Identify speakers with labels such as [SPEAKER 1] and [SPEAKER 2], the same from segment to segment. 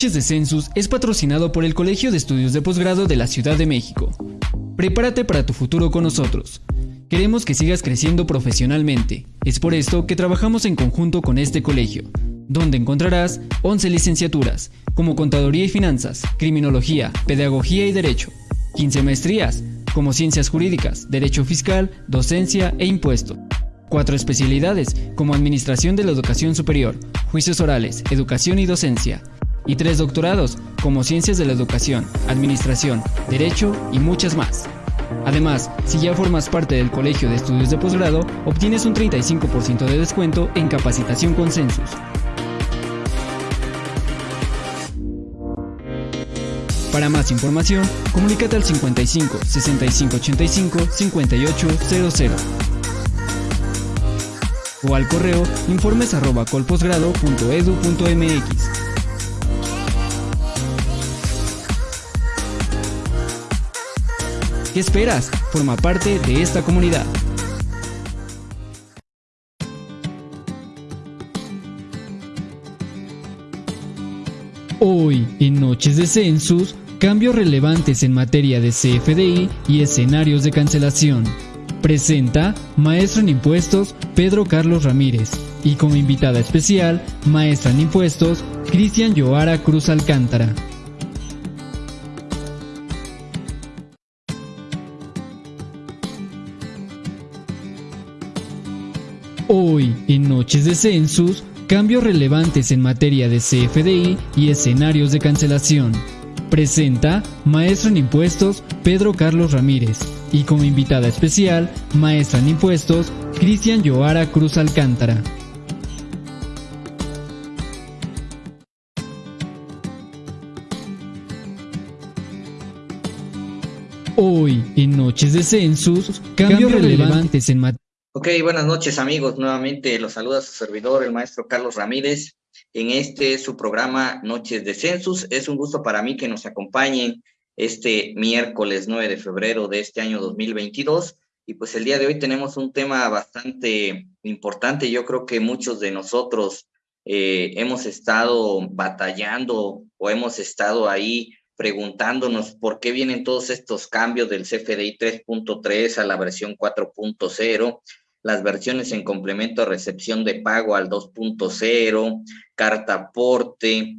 [SPEAKER 1] De Census es patrocinado por el Colegio de Estudios de Posgrado de la Ciudad de México. Prepárate para tu futuro con nosotros. Queremos que sigas creciendo profesionalmente. Es por esto que trabajamos en conjunto con este colegio, donde encontrarás 11 licenciaturas, como Contaduría y Finanzas, Criminología, Pedagogía y Derecho, 15 maestrías, como Ciencias Jurídicas, Derecho Fiscal, Docencia e Impuesto. Cuatro especialidades, como Administración de la Educación Superior, Juicios Orales, Educación y Docencia y tres doctorados, como Ciencias de la Educación, Administración, Derecho y muchas más. Además, si ya formas parte del Colegio de Estudios de Posgrado, obtienes un 35% de descuento en capacitación con Census. Para más información, comunícate al 55 65 85 5800 o al correo informes ¿Qué esperas? Forma parte de esta comunidad. Hoy, en Noches de Census, cambios relevantes en materia de CFDI y escenarios de cancelación. Presenta Maestro en Impuestos Pedro Carlos Ramírez y como invitada especial, Maestra en Impuestos Cristian Yoara Cruz Alcántara. En Noches de Census, cambios relevantes en materia de CFDI y escenarios de cancelación. Presenta Maestro en Impuestos Pedro Carlos Ramírez y como invitada especial, Maestra en Impuestos Cristian Yoara Cruz Alcántara. Hoy, en Noches de Census, cambios relevantes en materia
[SPEAKER 2] Ok, buenas noches amigos. Nuevamente los saluda su servidor, el maestro Carlos Ramírez, en este su programa Noches de Census. Es un gusto para mí que nos acompañen este miércoles 9 de febrero de este año 2022. Y pues el día de hoy tenemos un tema bastante importante. Yo creo que muchos de nosotros eh, hemos estado batallando o hemos estado ahí preguntándonos por qué vienen todos estos cambios del CFDI 3.3 a la versión 4.0, las versiones en complemento a recepción de pago al 2.0, carta aporte,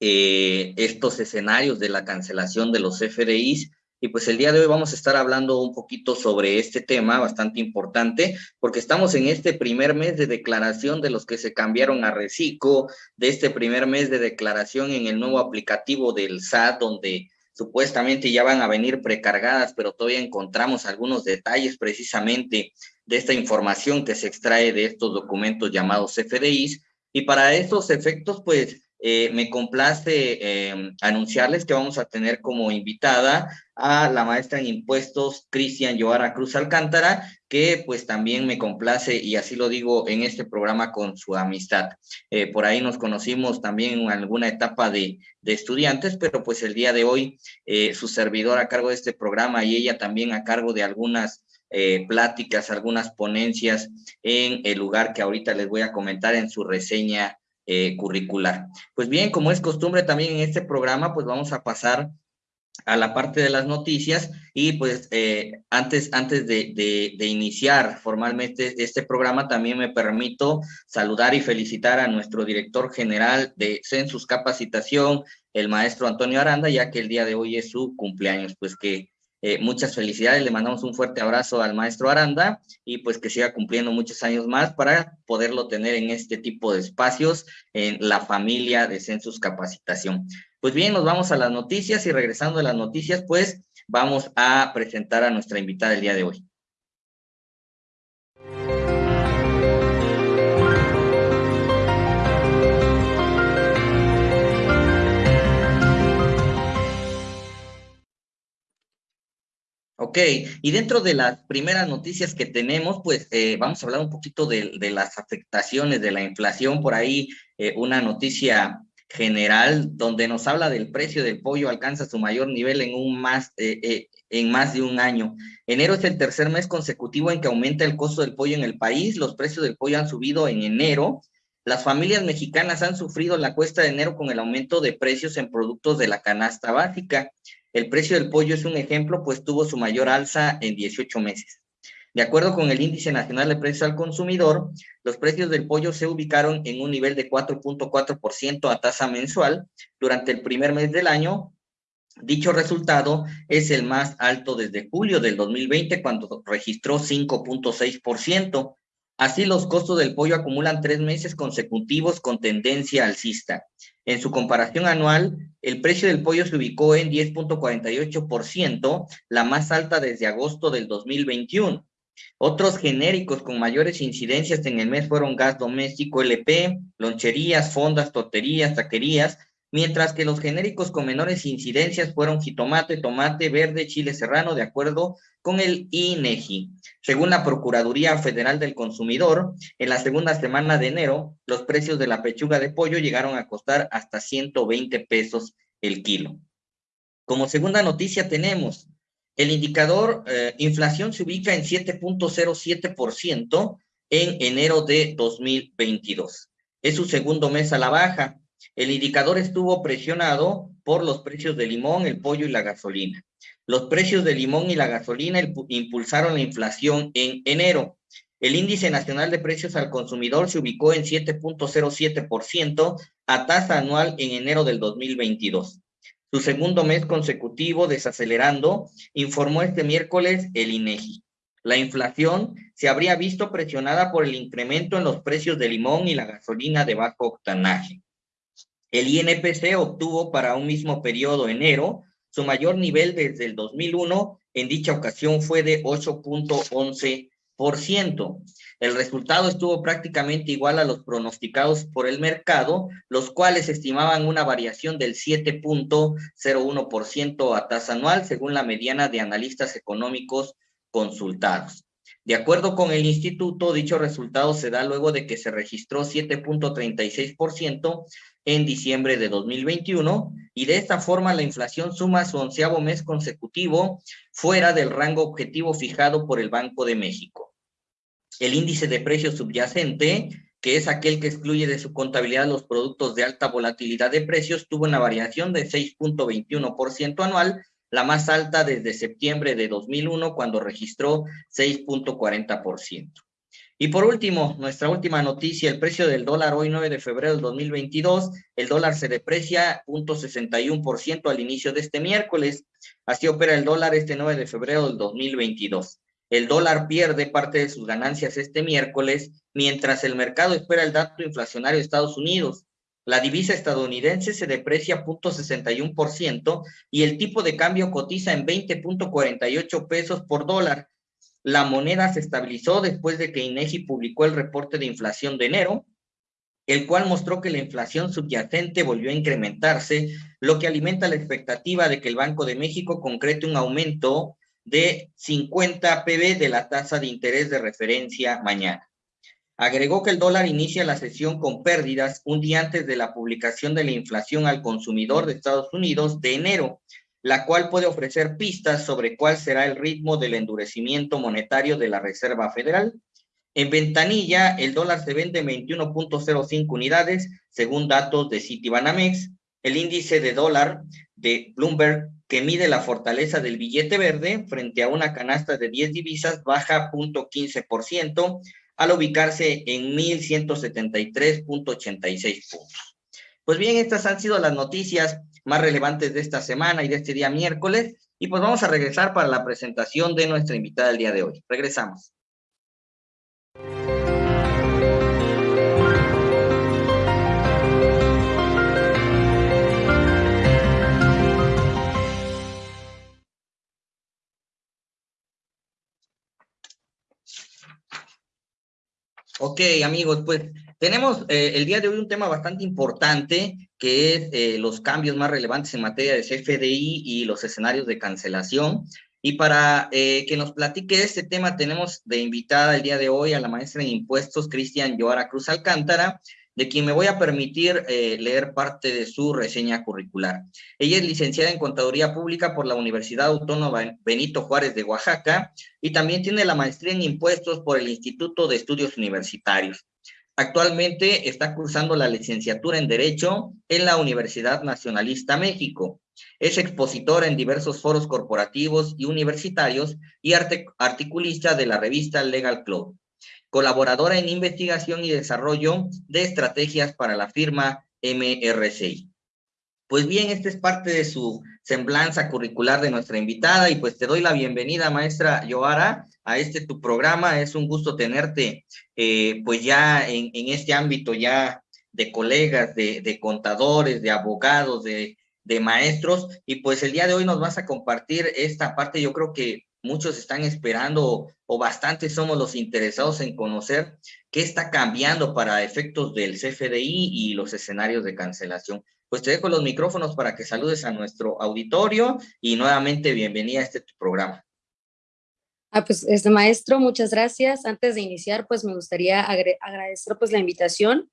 [SPEAKER 2] eh, estos escenarios de la cancelación de los CFDIs. Y pues el día de hoy vamos a estar hablando un poquito sobre este tema bastante importante, porque estamos en este primer mes de declaración de los que se cambiaron a Reciclo, de este primer mes de declaración en el nuevo aplicativo del SAT, donde supuestamente ya van a venir precargadas, pero todavía encontramos algunos detalles precisamente de esta información que se extrae de estos documentos llamados CFDIs. Y para estos efectos, pues eh, me complace eh, anunciarles que vamos a tener como invitada a la maestra en impuestos Cristian Joara Cruz Alcántara, que pues también me complace y así lo digo en este programa con su amistad. Eh, por ahí nos conocimos también en alguna etapa de, de estudiantes, pero pues el día de hoy su servidor a cargo de este programa y ella también a cargo de algunas pláticas, algunas ponencias en el lugar que ahorita les voy a comentar en su reseña eh, curricular. Pues bien, como es costumbre también en este programa, pues vamos a pasar a la parte de las noticias y pues eh, antes, antes de, de, iniciar formalmente este programa también me permito saludar y felicitar a nuestro director general de Census Capacitación, el maestro Antonio Aranda, ya que el día de hoy es su cumpleaños, pues que eh, muchas felicidades, le mandamos un fuerte abrazo al maestro Aranda y pues que siga cumpliendo muchos años más para poderlo tener en este tipo de espacios en la familia de Census Capacitación. Pues bien, nos vamos a las noticias y regresando a las noticias, pues vamos a presentar a nuestra invitada el día de hoy. Ok, y dentro de las primeras noticias que tenemos, pues eh, vamos a hablar un poquito de, las afectaciones de la inflación. Por ahí eh, una noticia general donde nos habla del precio del pollo alcanza su mayor nivel en, un más, eh, en más de un año. Enero es el tercer mes consecutivo en que aumenta el costo del pollo en el país. Los precios del pollo han subido en enero las familias mexicanas han sufrido la cuesta de enero con el aumento de precios en productos de la canasta básica. El precio del pollo es un ejemplo, pues tuvo su mayor alza en 18 meses. De acuerdo con el Índice Nacional de Precios al Consumidor, los precios del pollo se ubicaron en un nivel de 4.4% a tasa mensual durante el primer mes del año. Dicho resultado es el más alto desde julio del 2020, cuando registró 5.6%. Así, los costos del pollo acumulan tres meses consecutivos con tendencia alcista. En su comparación anual, el precio del pollo se ubicó en 10.48%, la más alta desde agosto del 2021. Otros genéricos con mayores incidencias en el mes fueron gas doméstico LP, loncherías, fondas, torterías, taquerías, mientras que los genéricos con menores incidencias fueron jitomate, tomate verde, chile serrano, de acuerdo con el INEGI. Según la Procuraduría Federal del Consumidor, en la segunda semana de enero, los precios de la pechuga de pollo llegaron a costar hasta 120 pesos el kilo. Como segunda noticia tenemos, el indicador eh, inflación se ubica en 7.07% en enero de 2022. Es su segundo mes a la baja. El indicador estuvo presionado por los precios del limón, el pollo y la gasolina. Los precios del limón y la gasolina impulsaron la inflación en enero. El índice nacional de precios al consumidor se ubicó en 7.07% a tasa anual en enero del 2022. Su segundo mes consecutivo desacelerando, informó este miércoles el INEGI. La inflación se habría visto presionada por el incremento en los precios del limón y la gasolina de bajo octanaje. El INPC obtuvo para un mismo periodo enero su mayor nivel desde el 2001, en dicha ocasión fue de 8.11%. El resultado estuvo prácticamente igual a los pronosticados por el mercado, los cuales estimaban una variación del 7.01% a tasa anual, según la mediana de analistas económicos consultados. De acuerdo con el instituto, dicho resultado se da luego de que se registró 7.36% en diciembre de 2021 y de esta forma la inflación suma su onceavo mes consecutivo fuera del rango objetivo fijado por el Banco de México. El índice de precios subyacente, que es aquel que excluye de su contabilidad los productos de alta volatilidad de precios, tuvo una variación de 6.21% anual, la más alta desde septiembre de 2001 cuando registró 6.40%. Y por último, nuestra última noticia, el precio del dólar hoy 9 de febrero del 2022, el dólar se deprecia 0.61% al inicio de este miércoles. Así opera el dólar este 9 de febrero del 2022. El dólar pierde parte de sus ganancias este miércoles, mientras el mercado espera el dato inflacionario de Estados Unidos. La divisa estadounidense se deprecia 0.61% y el tipo de cambio cotiza en 20.48 pesos por dólar, la moneda se estabilizó después de que INEGI publicó el reporte de inflación de enero, el cual mostró que la inflación subyacente volvió a incrementarse, lo que alimenta la expectativa de que el Banco de México concrete un aumento de 50 PB de la tasa de interés de referencia mañana. Agregó que el dólar inicia la sesión con pérdidas un día antes de la publicación de la inflación al consumidor de Estados Unidos de enero, la cual puede ofrecer pistas sobre cuál será el ritmo del endurecimiento monetario de la Reserva Federal. En ventanilla, el dólar se vende 21.05 unidades, según datos de Citibanamex. El índice de dólar de Bloomberg, que mide la fortaleza del billete verde frente a una canasta de 10 divisas, baja 0.15% al ubicarse en 1.173.86 puntos. Pues bien, estas han sido las noticias más relevantes de esta semana y de este día miércoles. Y pues vamos a regresar para la presentación de nuestra invitada el día de hoy. Regresamos. Ok, amigos, pues tenemos eh, el día de hoy un tema bastante importante que es eh, los cambios más relevantes en materia de CFDI y los escenarios de cancelación. Y para eh, que nos platique este tema, tenemos de invitada el día de hoy a la maestra en impuestos, Cristian Joara Cruz Alcántara, de quien me voy a permitir leer parte de su reseña curricular. Ella es licenciada en Contaduría Pública por la Universidad Autónoma Benito Juárez de Oaxaca y también tiene la maestría en impuestos por el Instituto de Estudios Universitarios. Actualmente está cursando la licenciatura en Derecho en la Universidad Nacionalista México. Es expositor en diversos foros corporativos y universitarios y articulista de la revista Legal Club. Colaboradora en investigación y desarrollo de estrategias para la firma MRCI. Pues bien, esta es parte de su semblanza curricular de nuestra invitada y pues te doy la bienvenida, maestra Yoara, a este tu programa. Es un gusto tenerte eh, pues ya en, este ámbito ya de colegas, de, contadores, de abogados, de, de maestros y pues el día de hoy nos vas a compartir esta parte, yo creo que muchos están esperando o bastantes somos los interesados en conocer qué está cambiando para efectos del CFDI y los escenarios de cancelación pues te dejo los micrófonos para que saludes a nuestro auditorio y nuevamente bienvenida a este programa.
[SPEAKER 3] Ah, pues, este maestro, muchas gracias. Antes de iniciar, pues me gustaría agradecer pues la invitación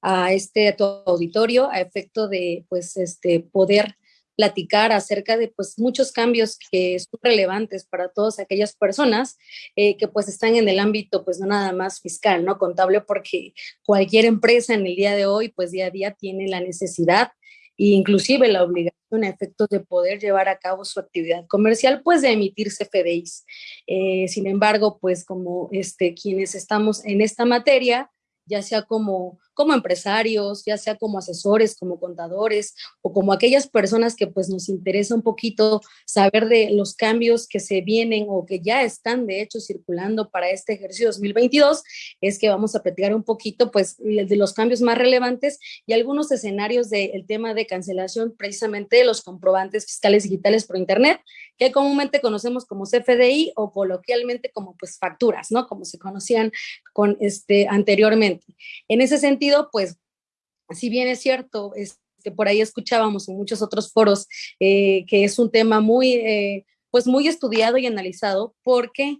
[SPEAKER 3] a este a auditorio a efecto de pues este poder platicar acerca de pues muchos cambios que son relevantes para todas aquellas personas eh, que pues están en el ámbito pues no nada más fiscal, no contable, porque cualquier empresa en el día de hoy pues día a día tiene la necesidad e inclusive la obligación a efectos de poder llevar a cabo su actividad comercial, pues de emitir CFDIs. Eh, sin embargo, pues como este, quienes estamos en esta materia, ya sea como como empresarios, ya sea como asesores, como contadores o como aquellas personas que pues nos interesa un poquito saber de los cambios que se vienen o que ya están de hecho circulando para este ejercicio 2022, es que vamos a platicar un poquito pues de los cambios más relevantes y algunos escenarios del tema de cancelación precisamente de los comprobantes fiscales digitales por internet, que comúnmente conocemos como CFDI o coloquialmente como pues facturas, ¿no? Como se conocían con este anteriormente. En ese sentido, pues, si bien es cierto, este, por ahí escuchábamos en muchos otros foros eh, que es un tema muy, eh, pues muy estudiado y analizado, porque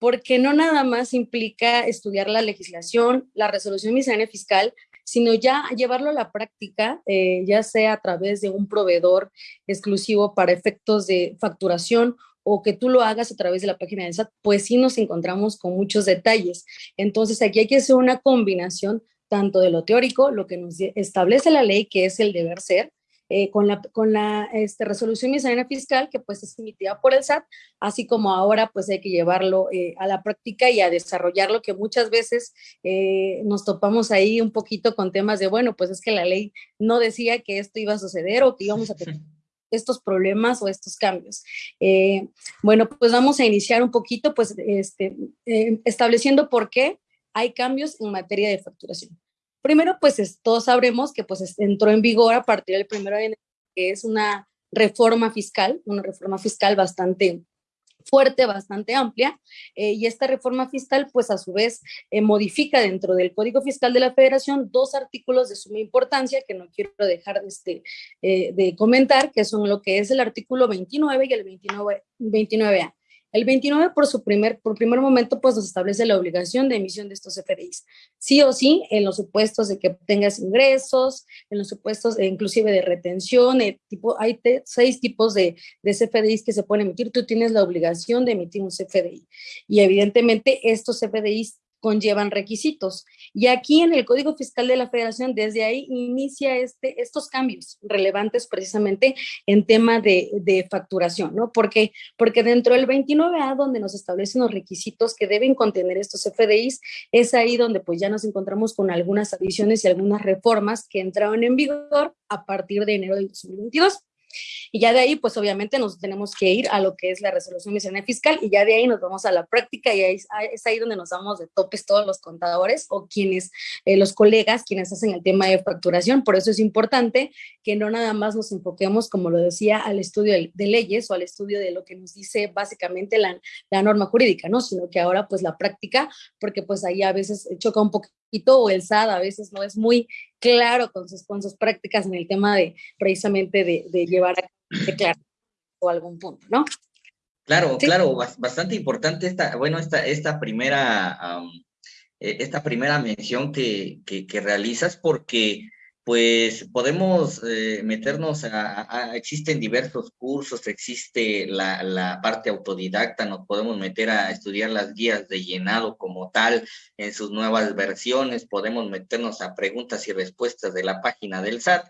[SPEAKER 3] porque no nada más implica estudiar la legislación, la resolución miscelánea fiscal, sino ya llevarlo a la práctica, eh, ya sea a través de un proveedor exclusivo para efectos de facturación o que tú lo hagas a través de la página del SAT, pues sí nos encontramos con muchos detalles. Entonces aquí hay que hacer una combinación tanto de lo teórico, lo que nos establece la ley, que es el deber ser, eh, con la, con la este, resolución miscelánea fiscal que pues es emitida por el SAT, así como ahora pues hay que llevarlo eh, a la práctica y a desarrollarlo, que muchas veces eh, nos topamos ahí un poquito con temas de, bueno, pues es que la ley no decía que esto iba a suceder o que íbamos a tener estos problemas o estos cambios. bueno, pues vamos a iniciar un poquito pues este, estableciendo por qué hay cambios en materia de facturación. Primero, pues todos sabremos que pues entró en vigor a partir del primero de enero, que es una reforma fiscal, una reforma fiscal bastante fuerte, bastante amplia, eh, y esta reforma fiscal, pues a su vez, eh, modifica dentro del Código Fiscal de la Federación dos artículos de suma importancia que no quiero dejar de, este, eh, de comentar, que son lo que es el artículo 29 y el 29, 29A. El 29, por su primer, por primer momento, pues nos establece la obligación de emisión de estos FDIs. Sí o sí, en los supuestos de que tengas ingresos, en los supuestos inclusive de retención, eh, tipo, hay seis tipos de, de CFDIs que se pueden emitir. Tú tienes la obligación de emitir un CFDI. Y evidentemente estos CFDIs conllevan requisitos. Y aquí en el Código Fiscal de la Federación, desde ahí inicia este, estos cambios relevantes precisamente en tema de, de facturación, ¿no? Porque, porque dentro del 29A, donde nos establecen los requisitos que deben contener estos FDIs, es ahí donde pues ya nos encontramos con algunas adiciones y algunas reformas que entraron en vigor a partir de enero del 2022. Y ya de ahí, pues obviamente nos tenemos que ir a lo que es la resolución miscelánea fiscal y ya de ahí nos vamos a la práctica y ahí, es ahí donde nos damos de topes todos los contadores o quienes, eh, los colegas, quienes hacen el tema de facturación. Por eso es importante que no nada más nos enfoquemos, como lo decía, al estudio de, leyes o al estudio de lo que nos dice básicamente la, la norma jurídica, ¿no? Sino que ahora pues la práctica, porque pues ahí a veces choca un poquito o el SAD a veces no es muy claro con sus, con sus prácticas en el tema de precisamente de, llevar a claro o algún punto, ¿no?
[SPEAKER 2] Claro, claro, bastante importante esta, bueno, esta, esta primera, e, esta primera mención que, que, realizas porque pues podemos eh, meternos a, existen diversos cursos, existe la, parte autodidacta, nos podemos meter a estudiar las guías de llenado como tal en sus nuevas versiones, podemos meternos a preguntas y respuestas de la página del SAT,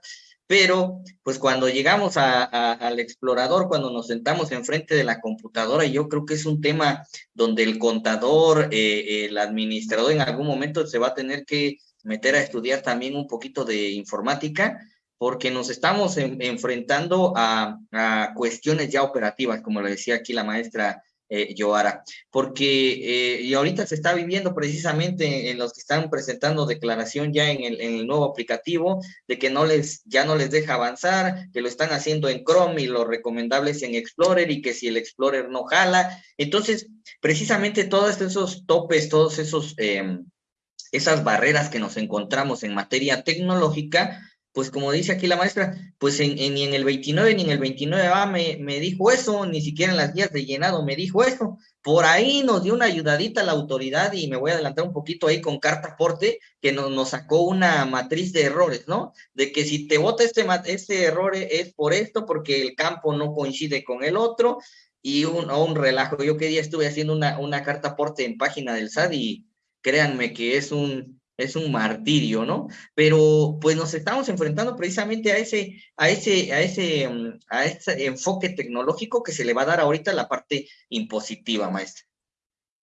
[SPEAKER 2] pero pues cuando llegamos a, al explorador, cuando nos sentamos enfrente de la computadora, yo creo que es un tema donde el contador, eh, el administrador en algún momento se va a tener que meter a estudiar también un poquito de informática, porque nos estamos enfrentando a, a, cuestiones ya operativas, como le decía aquí la maestra eh, Yoara, porque eh, y ahorita se está viviendo precisamente en los que están presentando declaración ya en el, en el, nuevo aplicativo de que no les, ya no les deja avanzar, que lo están haciendo en Chrome y lo recomendable es en Explorer y que si el Explorer no jala, entonces precisamente todos esos topes, todos esos... Eh, esas barreras que nos encontramos en materia tecnológica, pues como dice aquí la maestra, pues en, ni en el 29 ni en el 29A me, me dijo eso, ni siquiera en las guías de llenado me dijo eso. Por ahí nos dio una ayudadita la autoridad y me voy a adelantar un poquito ahí con carta aporte que nos, nos sacó una matriz de errores, ¿no? De que si te vota este, este error es por esto, porque el campo no coincide con el otro y un, un relajo. Yo que día estuve haciendo una, una carta aporte en página del SAD y créanme que es un, es un martirio, ¿no? Pero pues nos estamos enfrentando precisamente a ese, a ese, a ese, mm, a ese enfoque tecnológico que se le va a dar ahorita la parte impositiva, maestra.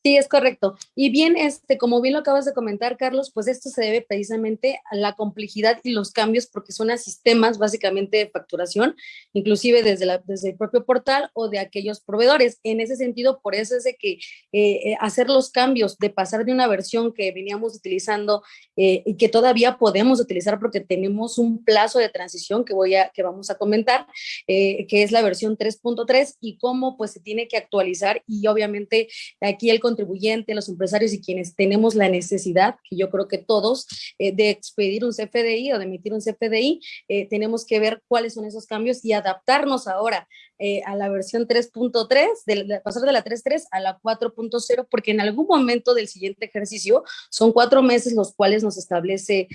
[SPEAKER 3] Sí, es correcto. Y bien, este, como bien lo acabas de comentar, Carlos, pues esto se debe precisamente a la complejidad y los cambios porque son a sistemas básicamente de facturación, inclusive desde, la, desde el propio portal o de aquellos proveedores. En ese sentido, por eso es de que eh, eh, hacer los cambios, de pasar de una versión que veníamos utilizando eh, y que todavía podemos utilizar porque tenemos un plazo de transición que, voy a, que vamos a comentar, que es la versión 3.3 y cómo pues se tiene que actualizar y obviamente aquí el contribuyente, los empresarios y quienes tenemos la necesidad, que yo creo que todos, eh, de expedir un CFDI o de emitir un CFDI, eh, tenemos que ver cuáles son esos cambios y adaptarnos ahora eh, a la versión 3.3, de, pasar de la 3.3 a la 4.0, porque en algún momento del siguiente ejercicio son cuatro meses los cuales nos establece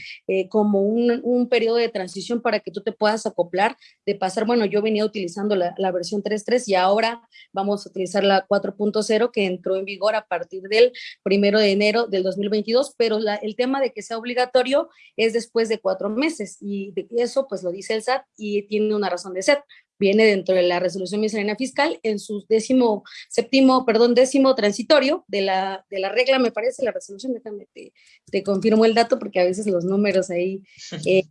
[SPEAKER 3] como un, un, periodo de transición para que tú te puedas acoplar de pasar, bueno, yo venía utilizando la, la versión 3.3 y ahora vamos a utilizar la 4.0 que entró en vigor a partir del primero de enero del 2022, pero el tema de que sea obligatorio es después de cuatro meses y eso pues lo dice el SAT y tiene una razón de ser. Viene dentro de la resolución miscelánea fiscal en su décimo, séptimo, perdón, décimo transitorio de la, de la regla, me parece, la resolución, déjame, te, te confirmo el dato porque a veces los números ahí eh,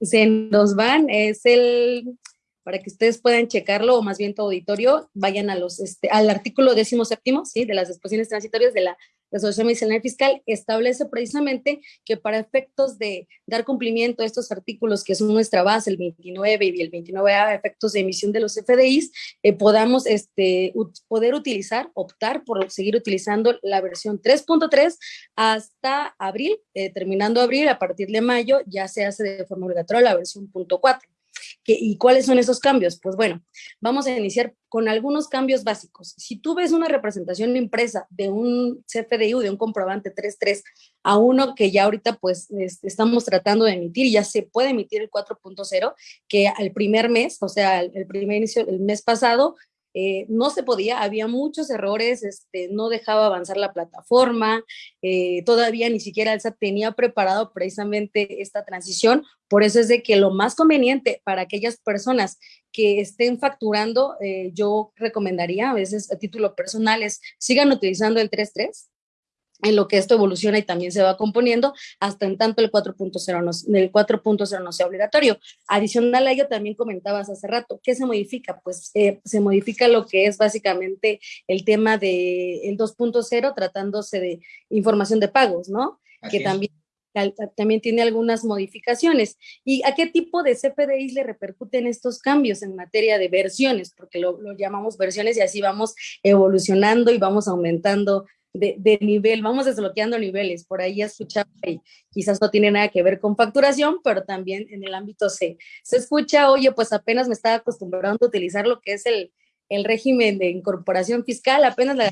[SPEAKER 3] se nos van, es el para que ustedes puedan checarlo, o más bien tu auditorio, vayan a los, este, al artículo décimo séptimo, ¿sí? de las disposiciones transitorias de la resolución miscelánea fiscal, establece precisamente que para efectos de dar cumplimiento a estos artículos, que son nuestra base, el 29 y el 29A, efectos de emisión de los FDIs, eh, podamos este, poder utilizar, optar por seguir utilizando la versión 3.3 hasta abril, eh, terminando abril, a partir de mayo ya se hace de forma obligatoria la versión .4. ¿Y cuáles son esos cambios? Pues bueno, vamos a iniciar con algunos cambios básicos. Si tú ves una representación impresa de un CFDI de un comprobante 3.3 a uno que ya ahorita pues estamos tratando de emitir, ya se puede emitir el 4.0, que al primer mes, o sea, el primer inicio, el mes pasado, eh, no se podía, había muchos errores, este, no dejaba avanzar la plataforma, eh, todavía ni siquiera el SAT tenía preparado precisamente esta transición, por eso es de que lo más conveniente para aquellas personas que estén facturando, eh, yo recomendaría a veces a título personal sigan utilizando el 3.3, en lo que esto evoluciona y también se va componiendo, hasta en tanto el 4.0 no, el 4.0 no sea obligatorio. Adicional a ello, también comentabas hace rato, ¿qué se modifica? Pues eh, se modifica lo que es básicamente el tema del el 2.0, tratándose de información de pagos, ¿no? que también también tiene algunas modificaciones. ¿Y a qué tipo de CFDIs le repercuten estos cambios en materia de versiones? Porque lo, lo llamamos versiones y así vamos evolucionando y vamos aumentando de, nivel, vamos desbloqueando niveles. Por ahí escuchaba y quizás no tiene nada que ver con facturación, pero también en el ámbito se, se escucha, oye, pues apenas me estaba acostumbrando a utilizar lo que es el, el régimen de incorporación fiscal, apenas la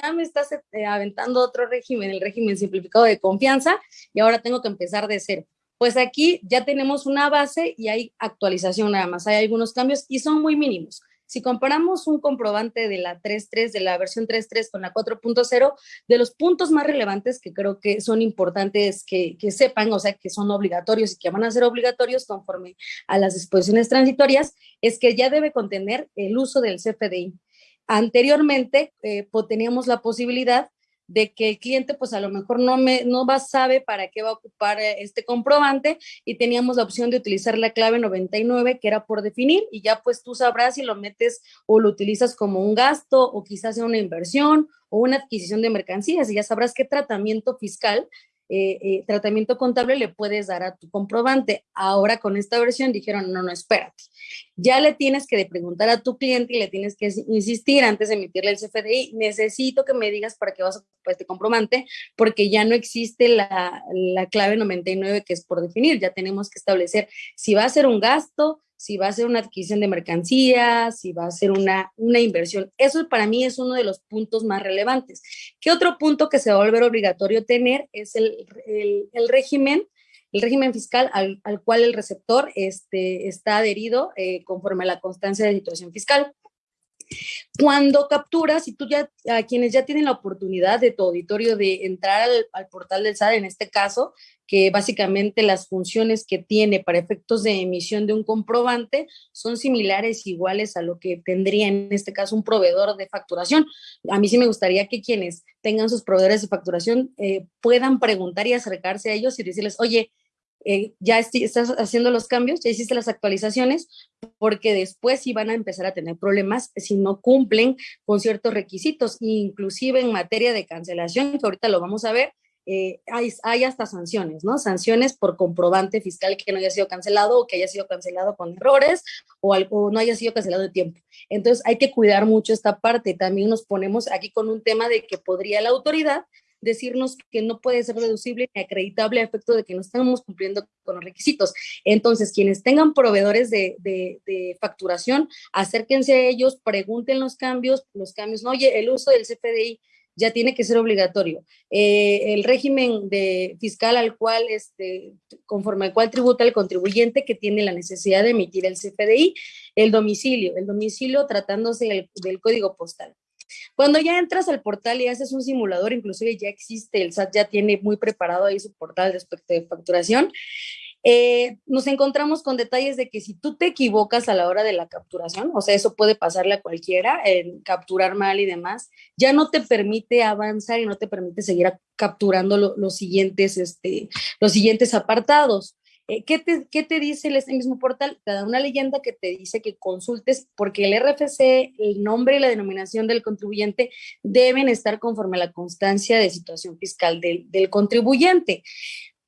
[SPEAKER 3] ya me estás eh, aventando otro régimen, el régimen simplificado de confianza, y ahora tengo que empezar de cero. Pues aquí ya tenemos una base y hay actualización nada más, hay algunos cambios y son muy mínimos. Si comparamos un comprobante de la 3.3, de la versión 3.3 con la 4.0, de los puntos más relevantes que creo que son importantes que, que, sepan, o sea, que son obligatorios y que van a ser obligatorios conforme a las disposiciones transitorias, es que ya debe contener el uso del CFDI. Anteriormente eh, teníamos la posibilidad de que el cliente pues a lo mejor no, me, no va, sabe para qué va a ocupar eh, este comprobante y teníamos la opción de utilizar la clave 99 que era por definir y ya pues tú sabrás si lo metes o lo utilizas como un gasto o quizás sea una inversión o una adquisición de mercancías y ya sabrás qué tratamiento fiscal eh, eh, tratamiento contable le puedes dar a tu comprobante. Ahora con esta versión dijeron, no, no, espérate. Ya le tienes que preguntar a tu cliente y le tienes que insistir antes de emitirle el CFDI, necesito que me digas para qué vas a ocupar este comprobante, porque ya no existe la, la clave 99 que es por definir, ya tenemos que establecer si va a ser un gasto, si va a ser una adquisición de mercancías, si va a ser una, una inversión. Eso para mí es uno de los puntos más relevantes. ¿Qué otro punto que se va a volver obligatorio tener es el, el, régimen? El régimen fiscal al, al, cual el receptor este, está adherido eh, conforme a la constancia de situación fiscal. Cuando capturas, y tú ya, a quienes ya tienen la oportunidad de tu auditorio de entrar al, al portal del SAT, en este caso, que básicamente las funciones que tiene para efectos de emisión de un comprobante son similares, iguales a lo que tendría en este caso un proveedor de facturación. A mí sí me gustaría que quienes tengan sus proveedores de facturación eh, puedan preguntar y acercarse a ellos y decirles, oye, eh, ya estás haciendo los cambios, ya hiciste las actualizaciones, porque después sí van a empezar a tener problemas si no cumplen con ciertos requisitos, inclusive en materia de cancelación, que ahorita lo vamos a ver, eh, hay, hasta sanciones, ¿no? Sanciones por comprobante fiscal que no haya sido cancelado o que haya sido cancelado con errores o, algo, no haya sido cancelado de tiempo. Entonces hay que cuidar mucho esta parte. También nos ponemos aquí con un tema de que podría la autoridad decirnos que no puede ser deducible ni acreditable a efecto de que no estamos cumpliendo con los requisitos. Entonces, quienes tengan proveedores de, de, de, facturación, acérquense a ellos, pregunten los cambios, los cambios, no, oye, el uso del CFDI ya tiene que ser obligatorio. Eh, el régimen de fiscal al cual, este, conforme al cual tributa el contribuyente que tiene la necesidad de emitir el CFDI, el domicilio, el domicilio tratándose del código postal. Cuando ya entras al portal y haces un simulador, inclusive ya existe, el SAT ya tiene muy preparado ahí su portal respecto de facturación, eh, nos encontramos con detalles de que si tú te equivocas a la hora de la capturación, o sea, eso puede pasarle a cualquiera, en capturar mal y demás, ya no te permite avanzar y no te permite seguir capturando los, siguientes, este, los siguientes apartados. Eh, ¿qué, te, ¿Qué te dice este mismo portal? Te da una leyenda que te dice que consultes porque el RFC, el nombre y la denominación del contribuyente deben estar conforme a la constancia de situación fiscal del, del contribuyente.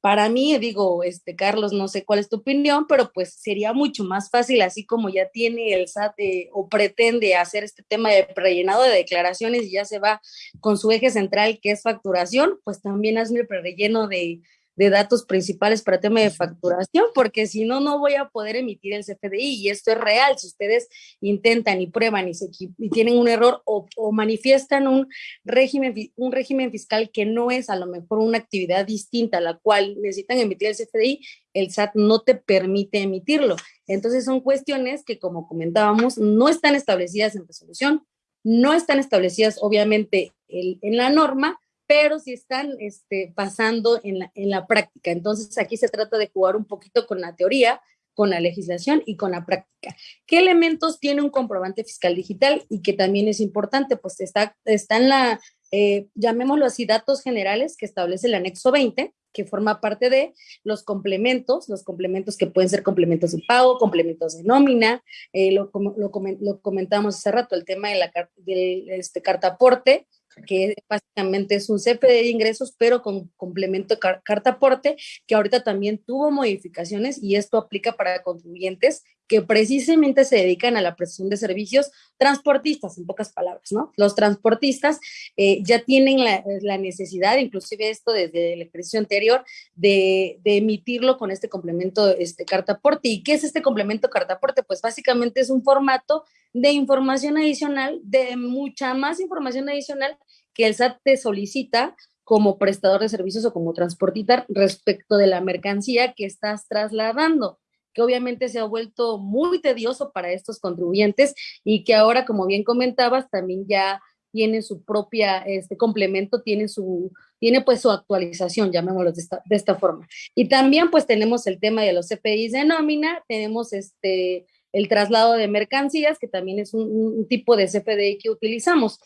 [SPEAKER 3] Para mí, digo, este, Carlos, no sé cuál es tu opinión, pero pues sería mucho más fácil, así como ya tiene el SAT eh, o pretende hacer este tema de prellenado de declaraciones y ya se va con su eje central, que es facturación, pues también hazme el prerelleno de, de datos principales para tema de facturación, porque si no, no voy a poder emitir el CFDI y esto es real. Si ustedes intentan y prueban y, se, y tienen un error o, o, manifiestan un régimen, un régimen fiscal que no es a lo mejor una actividad distinta a la cual necesitan emitir el CFDI, el SAT no te permite emitirlo. Entonces son cuestiones que, como comentábamos, no están establecidas en resolución, no están establecidas obviamente en la norma, pero sí están este, pasando en la, en la práctica. Entonces aquí se trata de jugar un poquito con la teoría, con la legislación y con la práctica. ¿Qué elementos tiene un comprobante fiscal digital y que también es importante? Pues está, está en la, eh, llamémoslo así, datos generales que establece el anexo 20, que forma parte de los complementos, los complementos que pueden ser complementos de pago, complementos de nómina, eh, lo, lo, lo, comentamos hace rato, el tema de la del este, carta aporte, que básicamente es un CFD de ingresos, pero con complemento carta aporte, que ahorita también tuvo modificaciones y esto aplica para contribuyentes que precisamente se dedican a la prestación de servicios transportistas, en pocas palabras, ¿no? Los transportistas eh, ya tienen la, necesidad, inclusive esto desde el ejercicio anterior, de, emitirlo con este complemento este, carta aporte. ¿Y qué es este complemento carta aporte? Pues básicamente es un formato de información adicional, de mucha más información adicional que el SAT te solicita como prestador de servicios o como transportista respecto de la mercancía que estás trasladando que obviamente se ha vuelto muy tedioso para estos contribuyentes y que ahora, como bien comentabas, también ya tiene su propia este complemento, tiene su tiene pues su actualización, llamémoslo de esta, forma. Y también pues tenemos el tema de los CPIs de nómina, tenemos este el traslado de mercancías, que también es un, un tipo de CFDI que utilizamos.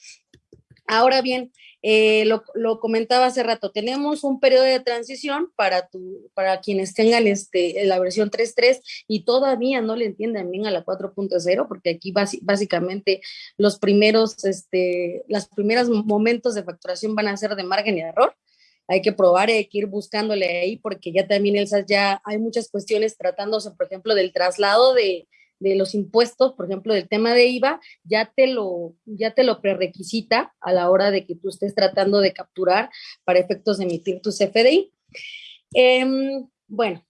[SPEAKER 3] Ahora bien, eh, lo, comentaba hace rato, tenemos un periodo de transición para, tu, para quienes tengan este, la versión 3.3 y todavía no le entienden bien a la 4.0, porque aquí básicamente los primeros, este, los primeros momentos de facturación van a ser de margen y error. Hay que probar, hay que ir buscándole ahí, porque ya también el SAS ya hay muchas cuestiones tratándose, por ejemplo, del traslado de, de los impuestos, por ejemplo, del tema de IVA, ya te lo, ya te lo prerequisita a la hora de que tú estés tratando de capturar para efectos de emitir tu CFDI. Em, bueno,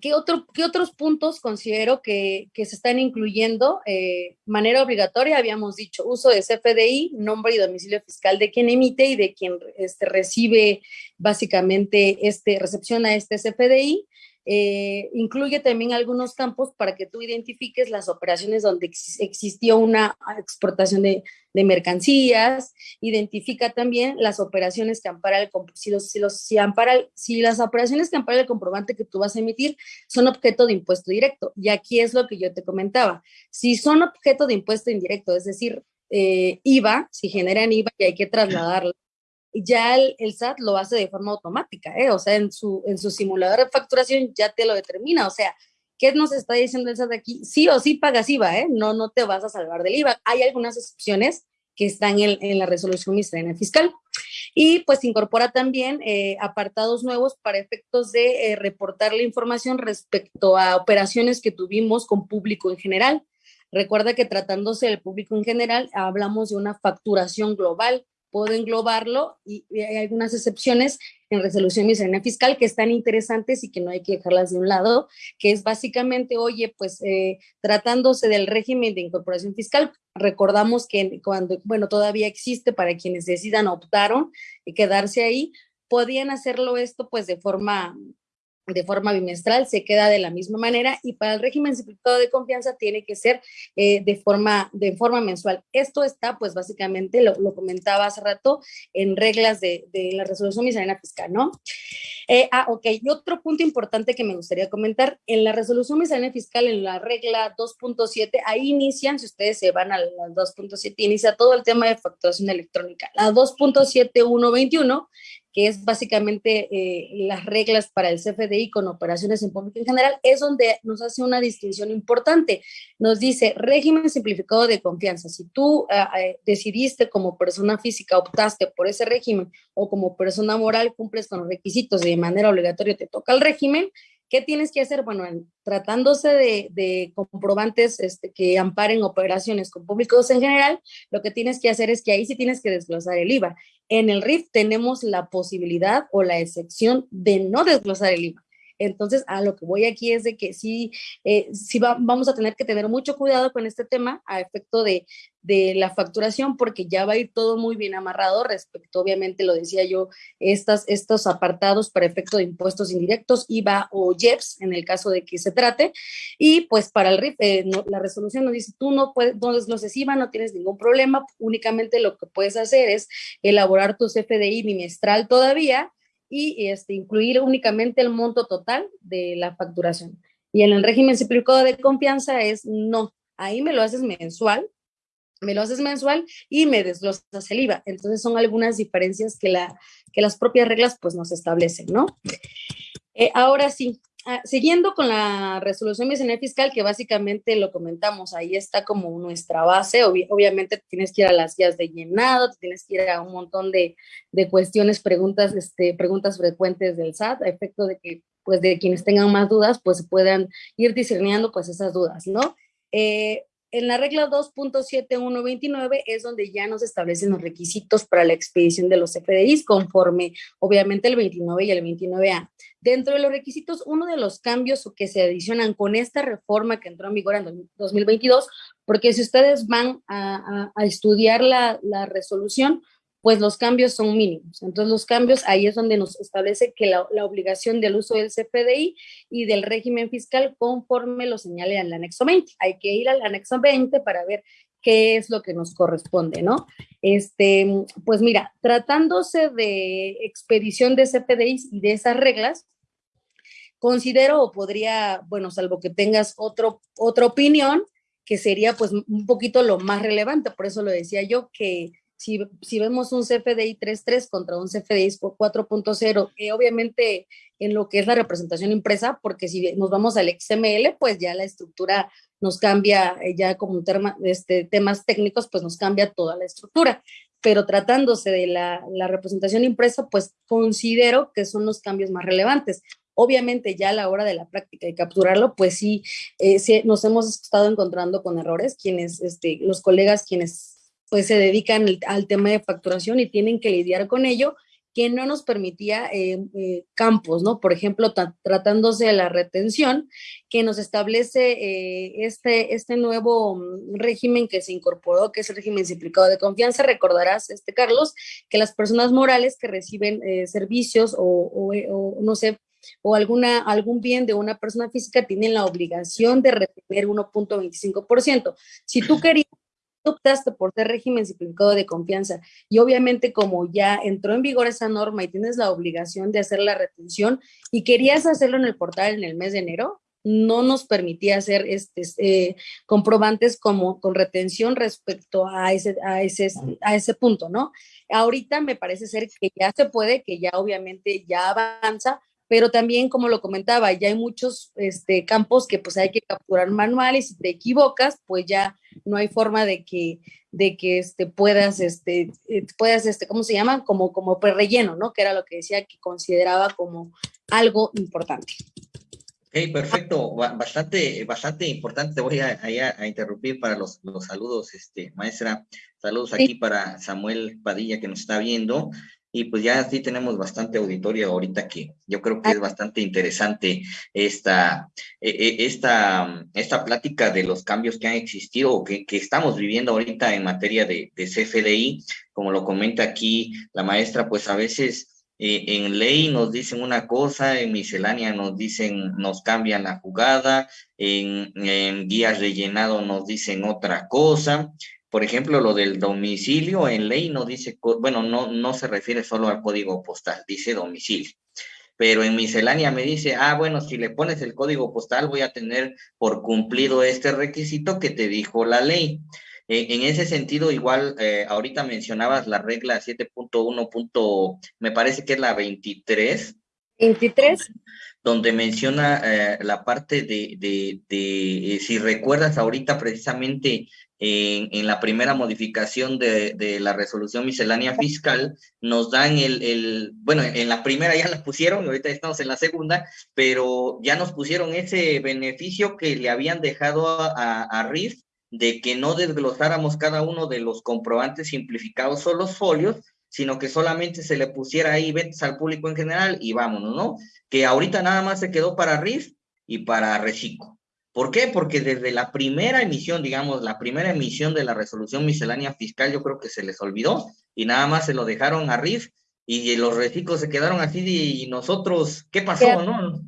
[SPEAKER 3] ¿qué, otro, ¿qué otros puntos considero que, que se están incluyendo? Eh, manera obligatoria, habíamos dicho, uso de CFDI, nombre y domicilio fiscal de quien emite y de quien este, recibe básicamente, este, recepciona este CFDI. Eh, incluye también algunos campos para que tú identifiques las operaciones donde existió una exportación de, mercancías, identifica también las operaciones que ampara el si los, si las operaciones que ampara el comprobante que tú vas a emitir son objeto de impuesto directo. Y aquí es lo que yo te comentaba. Si son objeto de impuesto indirecto, es decir, eh, IVA, si generan IVA y hay que trasladarlo ya el, SAT lo hace de forma automática, ¿eh? o sea, en su, en su simulador de facturación ya te lo determina, o sea, ¿qué nos está diciendo el SAT aquí? Sí o sí pagas IVA, ¿eh? no, no te vas a salvar del IVA. Hay algunas excepciones que están en, en la resolución ministerial fiscal. Y pues incorpora también eh, apartados nuevos para efectos de eh, reportar la información respecto a operaciones que tuvimos con público en general. Recuerda que tratándose del público en general, hablamos de una facturación global, puedo englobarlo y, hay algunas excepciones en resolución miscelánea fiscal que están interesantes y que no hay que dejarlas de un lado, que es básicamente, oye, pues eh, tratándose del régimen de incorporación fiscal, recordamos que cuando, bueno, todavía existe para quienes decidan optaron y quedarse ahí, podían hacerlo esto pues de forma de forma bimestral, se queda de la misma manera y para el régimen simplificado de confianza tiene que ser eh, de, forma, de forma mensual. Esto está, pues básicamente, lo, comentaba hace rato, en reglas de, de la resolución miscelánea fiscal, ¿no? Eh, ah, ok, y otro punto importante que me gustaría comentar, en la resolución miscelánea fiscal, en la regla 2.7, ahí inician, si ustedes se van a la 2.7, inicia todo el tema de facturación electrónica. La 2.7121 que es básicamente eh, las reglas para el CFDI con operaciones en público en general, es donde nos hace una distinción importante. Nos dice régimen simplificado de confianza. Si tú ah, eh, decidiste como persona física, optaste por ese régimen o como persona moral cumples con los requisitos de manera obligatoria te toca el régimen, ¿Qué tienes que hacer? Bueno, tratándose de, comprobantes este, que amparen operaciones con públicos en general, lo que tienes que hacer es que ahí sí tienes que desglosar el IVA. En el RIF tenemos la posibilidad o la excepción de no desglosar el IVA. Entonces, a lo que voy aquí es de que sí, eh, sí vamos a tener que tener mucho cuidado con este tema a efecto de, de, la facturación, porque ya va a ir todo muy bien amarrado respecto, obviamente, lo decía yo, estas, estos apartados para efecto de impuestos indirectos, IVA o IEPS, en el caso de que se trate. Y pues para el RIF, eh, la resolución nos dice, tú no puedes, no desgloses IVA, no tienes ningún problema, únicamente lo que puedes hacer es elaborar tu CFDI bimestral todavía y este, incluir únicamente el monto total de la facturación. Y en el régimen simplificado de confianza es no, ahí me lo haces mensual, me lo haces mensual y me desglosas el IVA. Entonces son algunas diferencias que, la, que las propias reglas pues nos establecen, ¿no? Eh, ahora sí, Ah, siguiendo con la resolución bicenal fiscal, que básicamente lo comentamos, ahí está como nuestra base, obviamente tienes que ir a las guías de llenado, tienes que ir a un montón de, de, cuestiones, preguntas, este, preguntas frecuentes del SAT, a efecto de que, pues, de quienes tengan más dudas, pues puedan ir discerniendo, pues, esas dudas, ¿no? Eh, en la regla 2.7129 es donde ya nos establecen los requisitos para la expedición de los FDIs conforme obviamente el 29 y el 29A. Dentro de los requisitos, uno de los cambios que se adicionan con esta reforma que entró en vigor en 2022, porque si ustedes van a, estudiar la, la resolución, pues los cambios son mínimos. Entonces los cambios ahí es donde nos establece que la, obligación del uso del CFDI y del régimen fiscal conforme lo señale el anexo 20. Hay que ir al anexo 20 para ver qué es lo que nos corresponde, ¿no? Este, pues mira, tratándose de expedición de CFDIs y de esas reglas, considero o podría, bueno, salvo que tengas otro, otra opinión, que sería pues un poquito lo más relevante, por eso lo decía yo, que si, si vemos un CFDI 3.3 contra un CFDI 4.0, eh, obviamente en lo que es la representación impresa, porque si nos vamos al XML, pues ya la estructura nos cambia, eh, ya como terma, este, temas técnicos, pues nos cambia toda la estructura. Pero tratándose de la, la representación impresa, pues considero que son los cambios más relevantes. Obviamente ya a la hora de la práctica y capturarlo, pues sí, eh, sí, nos hemos estado encontrando con errores, quienes, este, los colegas quienes pues se dedican al tema de facturación y tienen que lidiar con ello, que no nos permitía eh, eh, campos, ¿no? Por ejemplo, tratándose de la retención, que nos establece eh, este, este nuevo mm, régimen que se incorporó, que es el régimen simplificado de confianza. Recordarás, este Carlos, que las personas morales que reciben servicios o, o, no sé, o alguna, algún bien de una persona física tienen la obligación de retener 1.25%. Si tú querías optaste por ser régimen simplificado de confianza y obviamente como ya entró en vigor esa norma y tienes la obligación de hacer la retención y querías hacerlo en el portal en el mes de enero, no nos permitía hacer este, eh, comprobantes como con retención respecto a ese, a, ese, a ese punto, ¿no? Ahorita me parece ser que ya se puede, que ya obviamente ya avanza, pero también, como lo comentaba, ya hay muchos este, campos que pues hay que capturar manual y si te equivocas, pues ya no hay forma de que, de que este, puedas, este, eh, puedas, este, ¿cómo se llama? Como, como relleno, ¿no? Que era lo que decía que consideraba como algo importante.
[SPEAKER 2] Ok, perfecto, bastante, bastante importante. Te voy a, a, interrumpir para los, los, saludos, este, maestra. Saludos aquí para Samuel Padilla que nos está viendo. Y pues ya sí tenemos bastante auditorio ahorita que yo creo que es bastante interesante esta, e, e, esta, esta plática de los cambios que han existido o que, que estamos viviendo ahorita en materia de, de, CFDI. Como lo comenta aquí la maestra, pues a veces eh, en ley nos dicen una cosa, en miscelánea nos dicen, nos cambian la jugada, en, en guías rellenado nos dicen otra cosa. Por ejemplo, lo del domicilio en ley no dice, bueno, no, no se refiere solo al código postal, dice domicilio. Pero en miscelánea me dice, ah, bueno, si le pones el código postal voy a tener por cumplido este requisito que te dijo la ley. E, en ese sentido, igual, eh, ahorita mencionabas la regla 7.1. me parece que es la 23.
[SPEAKER 3] 23.
[SPEAKER 2] Donde menciona eh, la parte de, de, de eh, si recuerdas ahorita precisamente en, la primera modificación de, la resolución miscelánea fiscal, nos dan el, el, bueno, en la primera ya la pusieron, ahorita estamos en la segunda, pero ya nos pusieron ese beneficio que le habían dejado a, a RIF de que no desglosáramos cada uno de los comprobantes simplificados o los folios, sino que solamente se le pusiera ahí ventas al público en general y vámonos, ¿no? Que ahorita nada más se quedó para RIF y para Reciclo. ¿Por qué? Porque desde la primera emisión, digamos, la primera emisión de la resolución miscelánea fiscal, yo creo que se les olvidó y nada más se lo dejaron a RIF y los reciclos se quedaron así y nosotros, ¿qué pasó, no?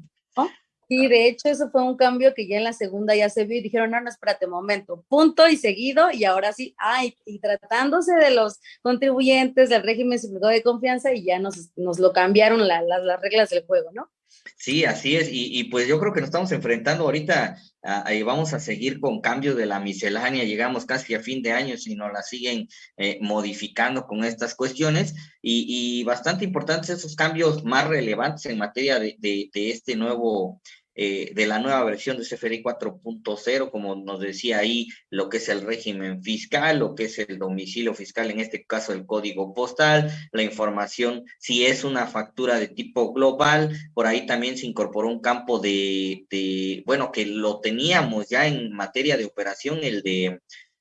[SPEAKER 3] Sí, de hecho, eso fue un cambio que ya en la segunda ya se vio y dijeron, no, no, espérate un momento, punto y seguido, y ahora sí, ay, y tratándose de los contribuyentes del régimen simplificado de confianza, y ya nos, nos lo cambiaron las reglas del juego, ¿no?
[SPEAKER 2] Sí, así es, y, pues yo creo que nos estamos enfrentando ahorita, ahí vamos a seguir con cambios de la miscelánea, llegamos casi a fin de año si nos la siguen eh, modificando con estas cuestiones, y, bastante importantes esos cambios más relevantes en materia de este nuevo eh, de la nueva versión de CFRI 4.0, como nos decía ahí, lo que es el régimen fiscal, lo que es el domicilio fiscal, en este caso el código postal, la información, si es una factura de tipo global, por ahí también se incorporó un campo de, de bueno, que lo teníamos ya en materia de operación, el de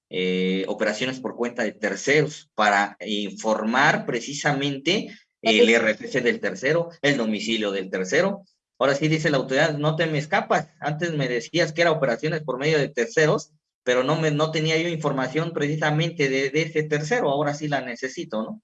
[SPEAKER 2] eh, operaciones por cuenta de terceros, para informar precisamente el RFC del tercero, el domicilio del tercero, Ahora sí dice la autoridad, no te me escapas. Antes me decías que era operaciones por medio de terceros, pero no, me, no tenía yo información precisamente de, ese tercero. Ahora sí la necesito, ¿no?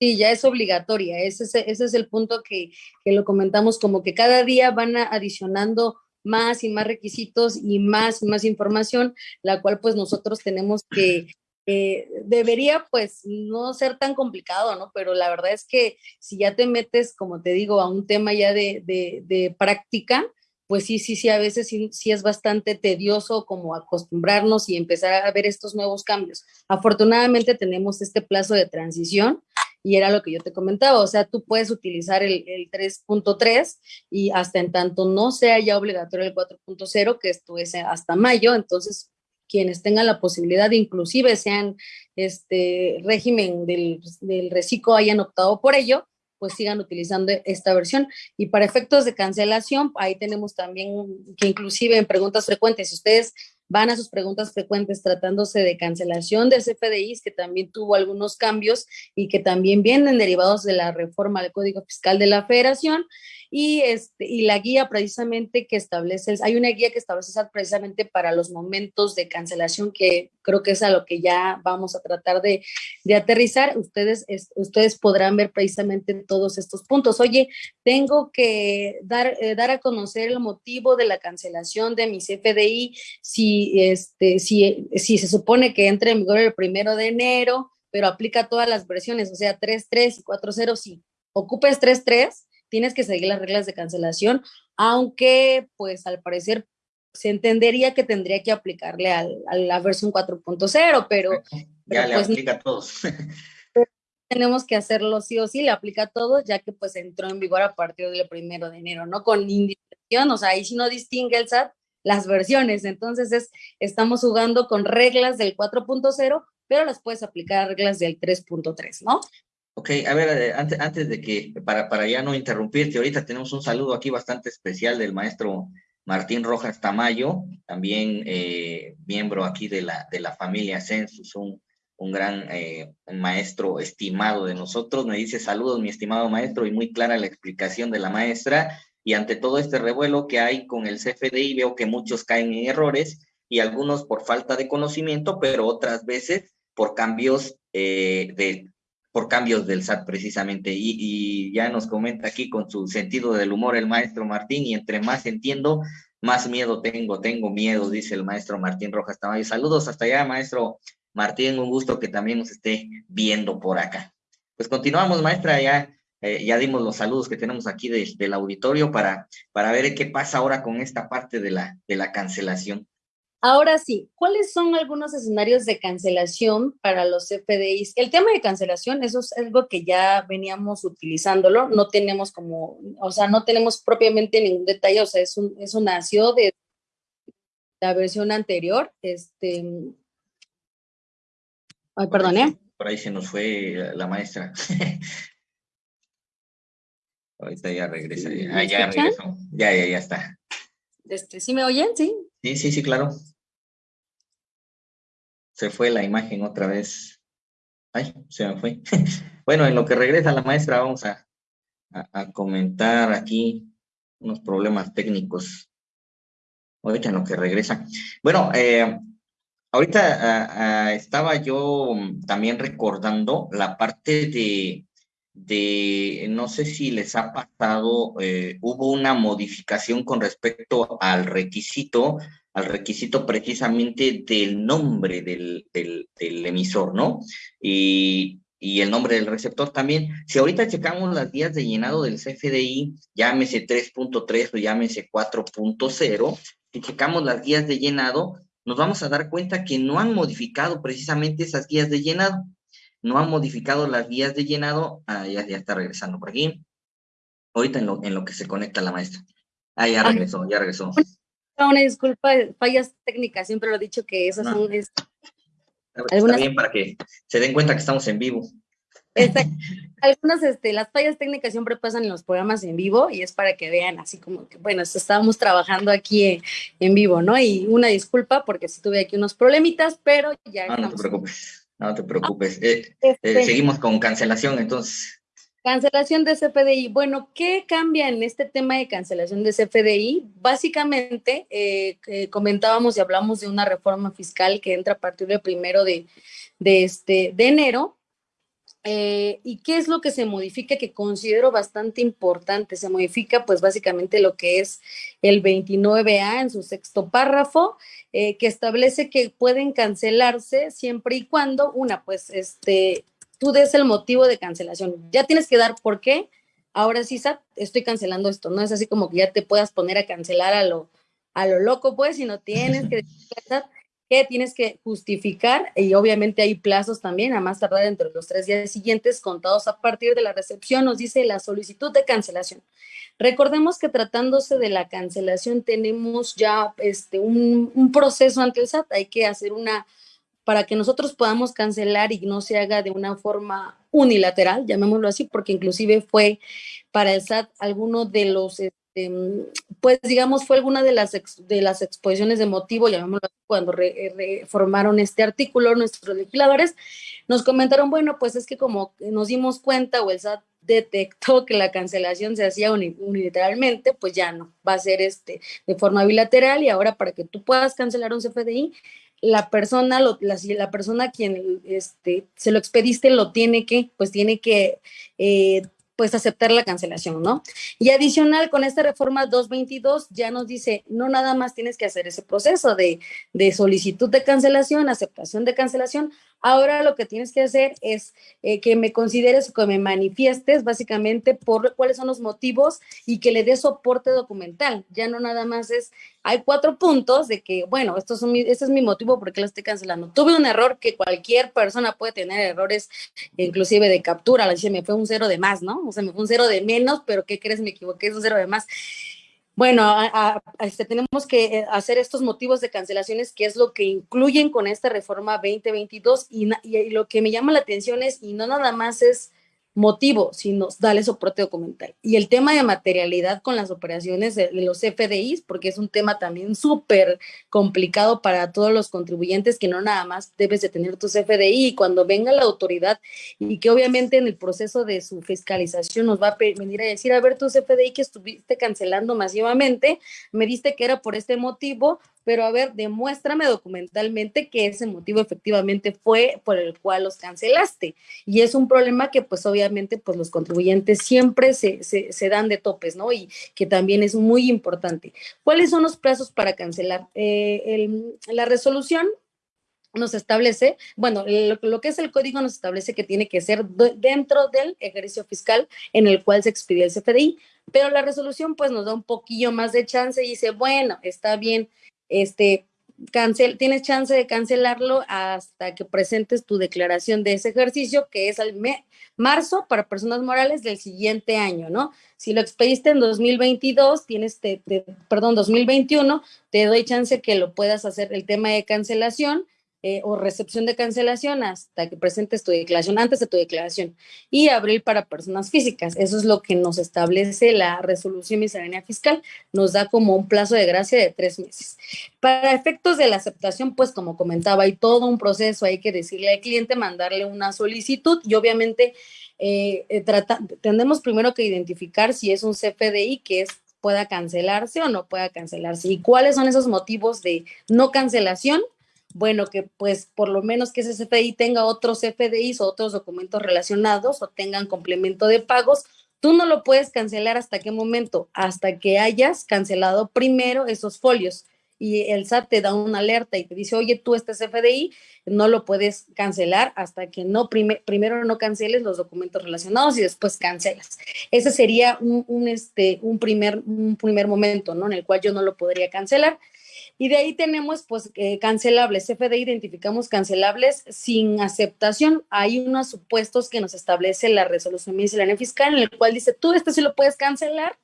[SPEAKER 3] Sí, ya es obligatoria. Ese es, ese es el punto que, que, lo comentamos, como que cada día van adicionando más y más requisitos y más y más información, la cual pues nosotros tenemos que, eh, debería pues no ser tan complicado, ¿no? Pero la verdad es que si ya te metes, como te digo, a un tema ya de, de, práctica, pues sí, sí, sí, a veces sí, sí, es bastante tedioso como acostumbrarnos y empezar a ver estos nuevos cambios. Afortunadamente tenemos este plazo de transición y era lo que yo te comentaba, o sea, tú puedes utilizar el, el 3.3 y hasta en tanto no sea ya obligatorio el 4.0, que esto es hasta mayo, entonces quienes tengan la posibilidad, inclusive sean este régimen del, del reciclo, hayan optado por ello, pues sigan utilizando esta versión. Y para efectos de cancelación, ahí tenemos también que inclusive en preguntas frecuentes, si ustedes van a sus preguntas frecuentes tratándose de cancelación de CFDIs, que también tuvo algunos cambios y que también vienen derivados de la reforma del Código Fiscal de la Federación, y, este, y la guía precisamente que establece, hay una guía que establece precisamente para los momentos de cancelación que creo que es a lo que ya vamos a tratar de, de aterrizar. Ustedes, ustedes podrán ver precisamente todos estos puntos. Oye, tengo que dar, eh, dar a conocer el motivo de la cancelación de mi CFDI si, este, si, si se supone que entre en vigor el primero de enero, pero aplica todas las versiones, o sea, 3.3 y 4.0, si ocupes 3.3, tienes que seguir las reglas de cancelación, aunque pues al parecer se entendería que tendría que aplicarle a la versión 4.0, pero...
[SPEAKER 2] Ya le pues, aplica a todos.
[SPEAKER 3] tenemos que hacerlo sí o sí, le aplica a todos, ya que pues entró en vigor a partir del primero de enero, ¿no? Con indicación, o sea, ahí si no distingue el SAT las versiones, entonces es, estamos jugando con reglas del 4.0, pero las puedes aplicar a reglas del 3.3, ¿no?
[SPEAKER 2] Ok, a ver, eh, antes, antes de que, para, para ya no interrumpirte, ahorita tenemos un saludo aquí bastante especial del maestro Martín Rojas Tamayo, también eh, miembro aquí de la, de la familia Census, un, un gran eh, maestro estimado de nosotros. Me dice saludos, mi estimado maestro, y muy clara la explicación de la maestra. Y ante todo este revuelo que hay con el CFDI, veo que muchos caen en errores y algunos por falta de conocimiento, pero otras veces por cambios de por cambios del SAT precisamente. Y, ya nos comenta aquí con su sentido del humor el maestro Martín, y entre más entiendo, más miedo tengo, tengo miedo, dice el maestro Martín Rojas Tamayo. Saludos hasta allá, maestro Martín, un gusto que también nos esté viendo por acá. Pues continuamos, maestra, ya, eh, ya dimos los saludos que tenemos aquí del auditorio para, para ver qué pasa ahora con esta parte de la, de la cancelación.
[SPEAKER 3] Ahora sí, ¿cuáles son algunos escenarios de cancelación para los FDIs? El tema de cancelación, eso es algo que ya veníamos utilizándolo, no tenemos como, o sea, no tenemos propiamente ningún detalle, o sea, es un, eso nació de la versión anterior, este, ay, perdón, ¿eh?
[SPEAKER 2] Por ahí se nos fue la maestra. Ahorita ya regresa, ya, ya regresó, ya, ya, ya está.
[SPEAKER 3] Este, ¿Sí me oyen? Sí.
[SPEAKER 2] Sí, sí, sí, claro se fue la imagen otra vez. Ay, se me fue. bueno, en lo que regresa la maestra, vamos a, a, comentar aquí unos problemas técnicos. Ahorita en lo que regresa. Bueno, eh, ahorita estaba yo también recordando la parte de, de, no sé si les ha pasado, eh, hubo una modificación con respecto al requisito al requisito precisamente del nombre del, del, emisor, ¿no? Y, y, el nombre del receptor también. Si ahorita checamos las vías de llenado del CFDI, llámese 3.3 o llámese 4.0, si checamos las guías de llenado, nos vamos a dar cuenta que no han modificado precisamente esas guías de llenado. No han modificado las guías de llenado. Ah, ya, ya está regresando por aquí. Ahorita en lo, en lo que se conecta la maestra. Ah, ya regresó, ya regresó
[SPEAKER 3] una disculpa, fallas técnicas, siempre lo he dicho que esas son...
[SPEAKER 2] Está algunas... bien para que se den cuenta que estamos en vivo.
[SPEAKER 3] algunas, este, las fallas técnicas siempre pasan en los programas en vivo y es para que vean así como que, bueno, estábamos trabajando aquí en, vivo, ¿no? Y una disculpa porque sí tuve aquí unos problemitas, pero ya...
[SPEAKER 2] No, no te preocupes, no te preocupes. Eh, eh, este seguimos con cancelación, entonces.
[SPEAKER 3] Cancelación de CFDI. Bueno, ¿qué cambia en este tema de cancelación de CFDI? Básicamente, eh, comentábamos y hablamos de una reforma fiscal que entra a partir del primero de, de, este, de enero Eh, ¿Y qué es lo que se modifica que considero bastante importante? Se modifica pues básicamente lo que es el 29A en su sexto párrafo, eh, que establece que pueden cancelarse siempre y cuando, una, pues este, tú des el motivo de cancelación. Ya tienes que dar por qué. Ahora sí, estoy cancelando esto. No es así como que ya te puedas poner a cancelar a lo, a lo loco, pues, si no tienes que decir que tienes que justificar y obviamente hay plazos también, a más tardar entre los tres días siguientes contados a partir de la recepción, nos dice la solicitud de cancelación. Recordemos que tratándose de la cancelación tenemos ya este, un, un proceso ante el SAT, hay que hacer una, para que nosotros podamos cancelar y no se haga de una forma unilateral, llamémoslo así, porque inclusive fue para el SAT alguno de los este, pues digamos, fue alguna de las, de las exposiciones de motivo, llamémoslo cuando reformaron este artículo, nuestros legisladores, nos comentaron, bueno, pues es que como nos dimos cuenta o el SAT detectó que la cancelación se hacía unilateralmente, pues ya no, va a ser este de forma bilateral y ahora para que tú puedas cancelar un CFDI, la persona, la, persona quien este, se lo expediste lo tiene que, pues tiene que eh, pues aceptar la cancelación, ¿no? Y adicional, con esta reforma 222 ya nos dice, no nada más tienes que hacer ese proceso de, de solicitud de cancelación, aceptación de cancelación, ahora lo que tienes que hacer es eh, que me consideres o que me manifiestes básicamente por cuáles son los motivos y que le des soporte documental, ya no nada más es, hay cuatro puntos de que, bueno, esto es este es mi motivo porque lo estoy cancelando. Tuve un error que cualquier persona puede tener errores, inclusive de captura, dice, me fue un cero de más, ¿no? O sea, me fue un cero de menos, pero ¿qué crees? Me equivoqué, es un cero de más. Bueno, este, tenemos que eh, hacer estos motivos de cancelaciones, que es lo que incluyen con esta reforma 2022, y, y lo que me llama la atención es, y no nada más es motivo, sino darle soporte documental. Y el tema de materialidad con las operaciones de, los FDIs, porque es un tema también súper complicado para todos los contribuyentes, que no nada más debes de tener tu FDI y cuando venga la autoridad y que obviamente en el proceso de su fiscalización nos va a venir a decir, a ver, tu FDI que estuviste cancelando masivamente, me diste que era por este motivo, pero a ver, demuéstrame documentalmente que ese motivo efectivamente fue por el cual los cancelaste. Y es un problema que pues obviamente pues los contribuyentes siempre se, se, dan de topes, ¿no? Y que también es muy importante. ¿Cuáles son los plazos para cancelar? Eh, la resolución nos establece, bueno, lo, lo, que es el código nos establece que tiene que ser dentro del ejercicio fiscal en el cual se expidió el CFDI, pero la resolución pues nos da un poquillo más de chance y dice, bueno, está bien, este, cancel, tienes chance de cancelarlo hasta que presentes tu declaración de ese ejercicio, que es al marzo para personas morales del siguiente año, ¿no? Si lo expediste en 2022, tienes, perdón, 2021, te doy chance que lo puedas hacer el tema de cancelación eh, o recepción de cancelación hasta que presentes tu declaración, antes de tu declaración, y abril para personas físicas. Eso es lo que nos establece la resolución miscelánea fiscal, nos da como un plazo de gracia de tres meses. Para efectos de la aceptación, pues como comentaba, hay todo un proceso, hay que decirle al cliente, mandarle una solicitud y obviamente eh, eh tendremos primero que identificar si es un CFDI que es pueda cancelarse o no pueda cancelarse y cuáles son esos motivos de no cancelación bueno, que pues por lo menos que ese CFDI tenga otros CFDIs o otros documentos relacionados o tengan complemento de pagos. Tú no lo puedes cancelar hasta qué momento, hasta que hayas cancelado primero esos folios y el SAT te da una alerta y te dice, oye, tú este CFDI no lo puedes cancelar hasta que no primero no canceles los documentos relacionados y después cancelas. Ese sería un, este, un, primer, un primer momento, ¿no? En el cual yo no lo podría cancelar. Y de ahí tenemos, pues, eh, cancelables. CFD identificamos cancelables sin aceptación. Hay unos supuestos que nos establece la resolución miscelánea fiscal, en el cual dice, tú este sí lo puedes cancelar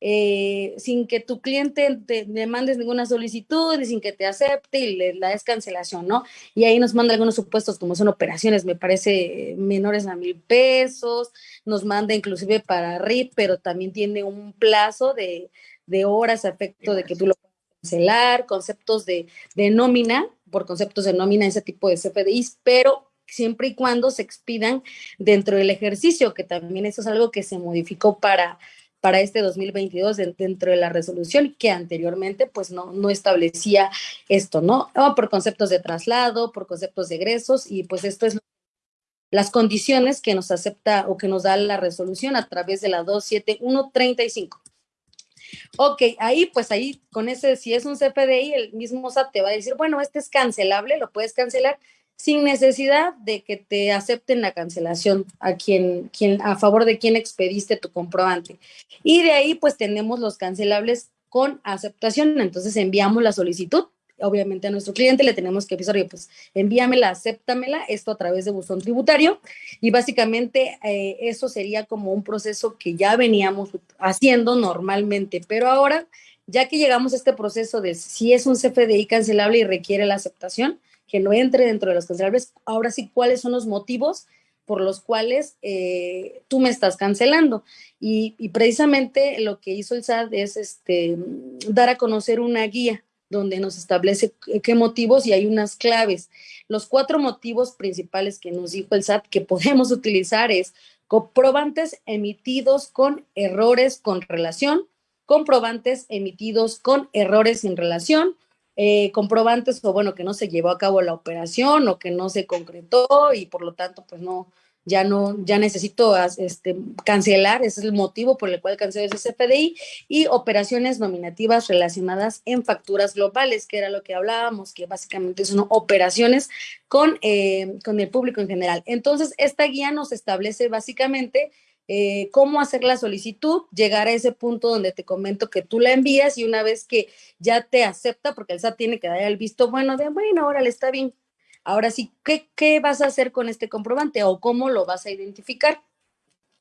[SPEAKER 3] eh, sin que tu cliente te, le mandes ninguna solicitud y sin que te acepte y le la des cancelación, ¿no? Y ahí nos manda algunos supuestos como son operaciones, me parece, menores a mil pesos, nos manda inclusive para RIP, pero también tiene un plazo de, de horas a efecto de que tú lo cancelar, conceptos de, de nómina, por conceptos de nómina, ese tipo de CFDIs, pero siempre y cuando se expidan dentro del ejercicio, que también eso es algo que se modificó para, para este 2022 dentro de la resolución que anteriormente pues no, no establecía esto, ¿no? por conceptos de traslado, por conceptos de egresos y pues esto es las condiciones que nos acepta o que nos da la resolución a través de la 27135. Ok, ahí pues ahí con ese, si es un CFDI, el mismo SAT te va a decir, bueno, este es cancelable, lo puedes cancelar sin necesidad de que te acepten la cancelación a quien, quien, a favor de quien expediste tu comprobante. Y de ahí pues tenemos los cancelables con aceptación, entonces enviamos la solicitud obviamente a nuestro cliente le tenemos que avisar, oye, pues envíamela, acéptamela, esto a través de buzón tributario. Y básicamente eh, eso sería como un proceso que ya veníamos haciendo normalmente, pero ahora, ya que llegamos a este proceso de si es un CFDI cancelable y requiere la aceptación, que no entre dentro de los cancelables, ahora sí, ¿cuáles son los motivos? por los cuales eh, tú me estás cancelando. Y, y, precisamente lo que hizo el SAT es este, dar a conocer una guía donde nos establece qué motivos y hay unas claves. Los cuatro motivos principales que nos dijo el SAT que podemos utilizar es comprobantes emitidos con errores con relación, comprobantes emitidos con errores sin relación, eh, comprobantes o bueno, que no se llevó a cabo la operación o que no se concretó y por lo tanto pues no, ya no, ya necesito este, cancelar, ese es el motivo por el cual cancelo ese CFDI, y operaciones nominativas relacionadas en facturas globales, que era lo que hablábamos, que básicamente son operaciones con, eh, con el público en general. Entonces, esta guía nos establece básicamente eh, cómo hacer la solicitud, llegar a ese punto donde te comento que tú la envías y una vez que ya te acepta, porque el SAT tiene que dar el visto bueno de, bueno, órale, está bien, Ahora sí, ¿qué, ¿qué, vas a hacer con este comprobante o cómo lo vas a identificar?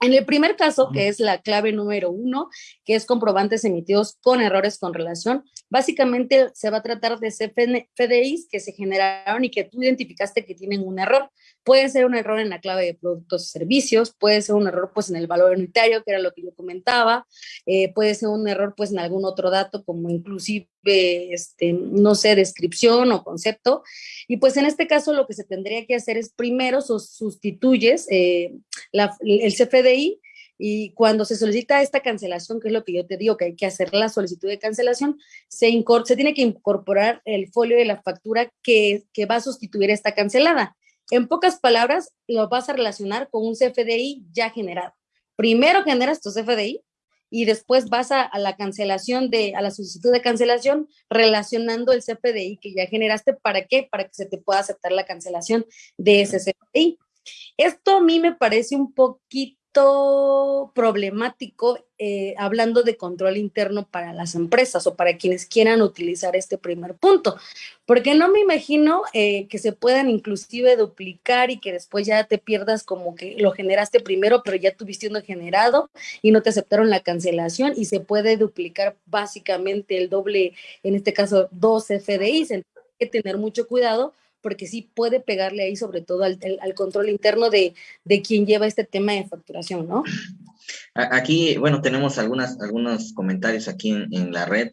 [SPEAKER 3] En el primer caso, que es la clave número uno, que es comprobantes emitidos con errores con relación, básicamente se va a tratar de CFDIs que se generaron y que tú identificaste que tienen un error. Puede ser un error en la clave de productos y servicios, puede ser un error pues en el valor unitario, que era lo que yo comentaba, eh, puede ser un error pues en algún otro dato como inclusive, este, no sé, descripción o concepto. Y pues en este caso lo que se tendría que hacer es primero sustituyes eh, el CFDI y cuando se solicita esta cancelación, que es lo que yo te digo, que hay que hacer la solicitud de cancelación, se, se tiene que incorporar el folio de la factura que, que va a sustituir esta cancelada. En pocas palabras, lo vas a relacionar con un CFDI ya generado. Primero generas tu CFDI y después vas a, la cancelación de, a la solicitud de cancelación relacionando el CFDI que ya generaste. ¿Para qué? Para que se te pueda aceptar la cancelación de ese CFDI. Esto a mí me parece un poquito problemático eh, hablando de control interno para las empresas o para quienes quieran utilizar este primer punto, porque no me imagino eh, que se puedan inclusive duplicar y que después ya te pierdas como que lo generaste primero, pero ya tuviste uno generado y no te aceptaron la cancelación y se puede duplicar básicamente el doble, en este caso dos FDIs, entonces hay que tener mucho cuidado porque sí puede pegarle ahí sobre todo al, control interno de, de, quien lleva este tema de facturación, ¿no?
[SPEAKER 2] Aquí, bueno, tenemos algunas, algunos comentarios aquí en, la red.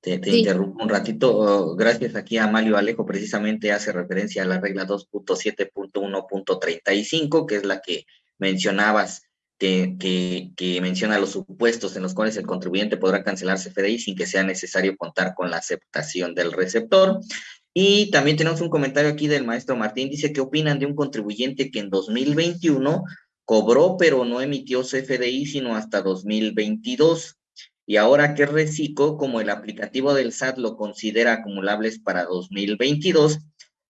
[SPEAKER 2] Te, interrumpo un ratito. Oh, gracias aquí a Mario Alejo, precisamente hace referencia a la regla 2.7.1.35, que es la que mencionabas, que, que, que, menciona los supuestos en los cuales el contribuyente podrá cancelar CFDI sin que sea necesario contar con la aceptación del receptor. Y también tenemos un comentario aquí del maestro Martín, dice, ¿qué opinan de un contribuyente que en 2021 cobró pero no emitió CFDI sino hasta 2022? Y ahora que reciclo, como el aplicativo del SAT lo considera acumulables para 2022,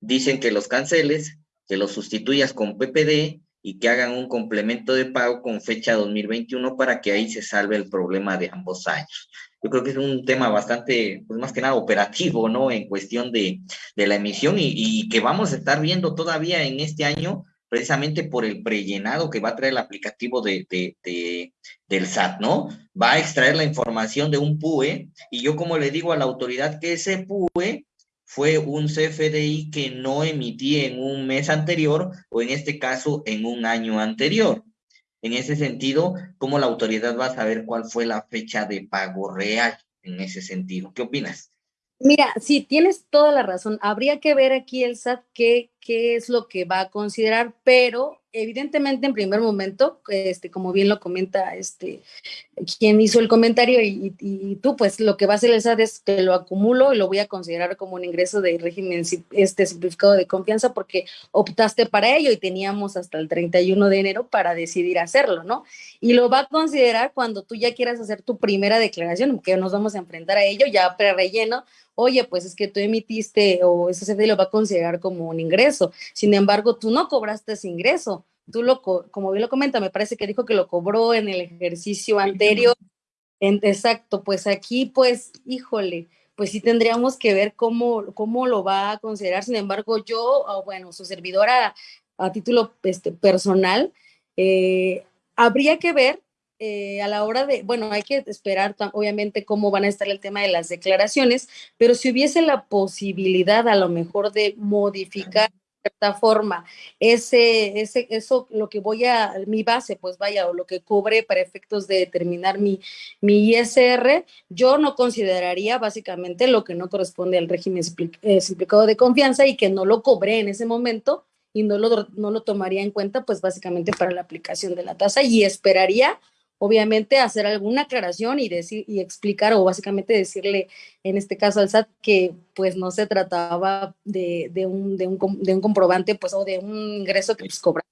[SPEAKER 2] dicen que los canceles, que los sustituyas con PPD y que hagan un complemento de pago con fecha 2021 para que ahí se salve el problema de ambos años yo creo que es un tema bastante, pues más que nada operativo, ¿no? En cuestión de, de la emisión y, que vamos a estar viendo todavía en este año, precisamente por el prellenado que va a traer el aplicativo de, de, de, del SAT, ¿no? Va a extraer la información de un PUE y yo como le digo a la autoridad que ese PUE fue un CFDI que no emití en un mes anterior o en este caso en un año anterior. En ese sentido, ¿cómo la autoridad va a saber cuál fue la fecha de pago real en ese sentido? ¿Qué opinas?
[SPEAKER 3] Mira, sí, tienes toda la razón. Habría que ver aquí el SAT qué, qué es lo que va a considerar, pero evidentemente en primer momento, este, como bien lo comenta este, quien hizo el comentario y, tú, pues lo que va a hacer el SAT es que lo acumulo y lo voy a considerar como un ingreso de régimen este, simplificado de confianza porque optaste para ello y teníamos hasta el 31 de enero para decidir hacerlo, ¿no? Y lo va a considerar cuando tú ya quieras hacer tu primera declaración, que nos vamos a enfrentar a ello ya pre-relleno, oye, pues es que tú emitiste o ese CFDI lo va a considerar como un ingreso. Sin embargo, tú no cobraste ese ingreso. Tú lo, como bien lo comenta, me parece que dijo que lo cobró en el ejercicio anterior. exacto, pues aquí, pues, híjole, pues sí tendríamos que ver cómo, cómo lo va a considerar. Sin embargo, yo, bueno, su servidora a título este, personal, eh, habría que ver eh, a la hora de, bueno, hay que esperar obviamente cómo van a estar el tema de las declaraciones, pero si hubiese la posibilidad a lo mejor de modificar de cierta forma ese, ese, eso, lo que voy a, mi base, pues vaya, o lo que cobre para efectos de determinar mi, mi ISR, yo no consideraría básicamente lo que no corresponde al régimen eh, simplificado de confianza y que no lo cobré en ese momento y no lo, no lo tomaría en cuenta, pues básicamente para la aplicación de la tasa y esperaría obviamente hacer alguna aclaración y decir y explicar o básicamente decirle en este caso al SAT que pues no se trataba de, un, de, un, de un comprobante pues o de un ingreso que pues cobra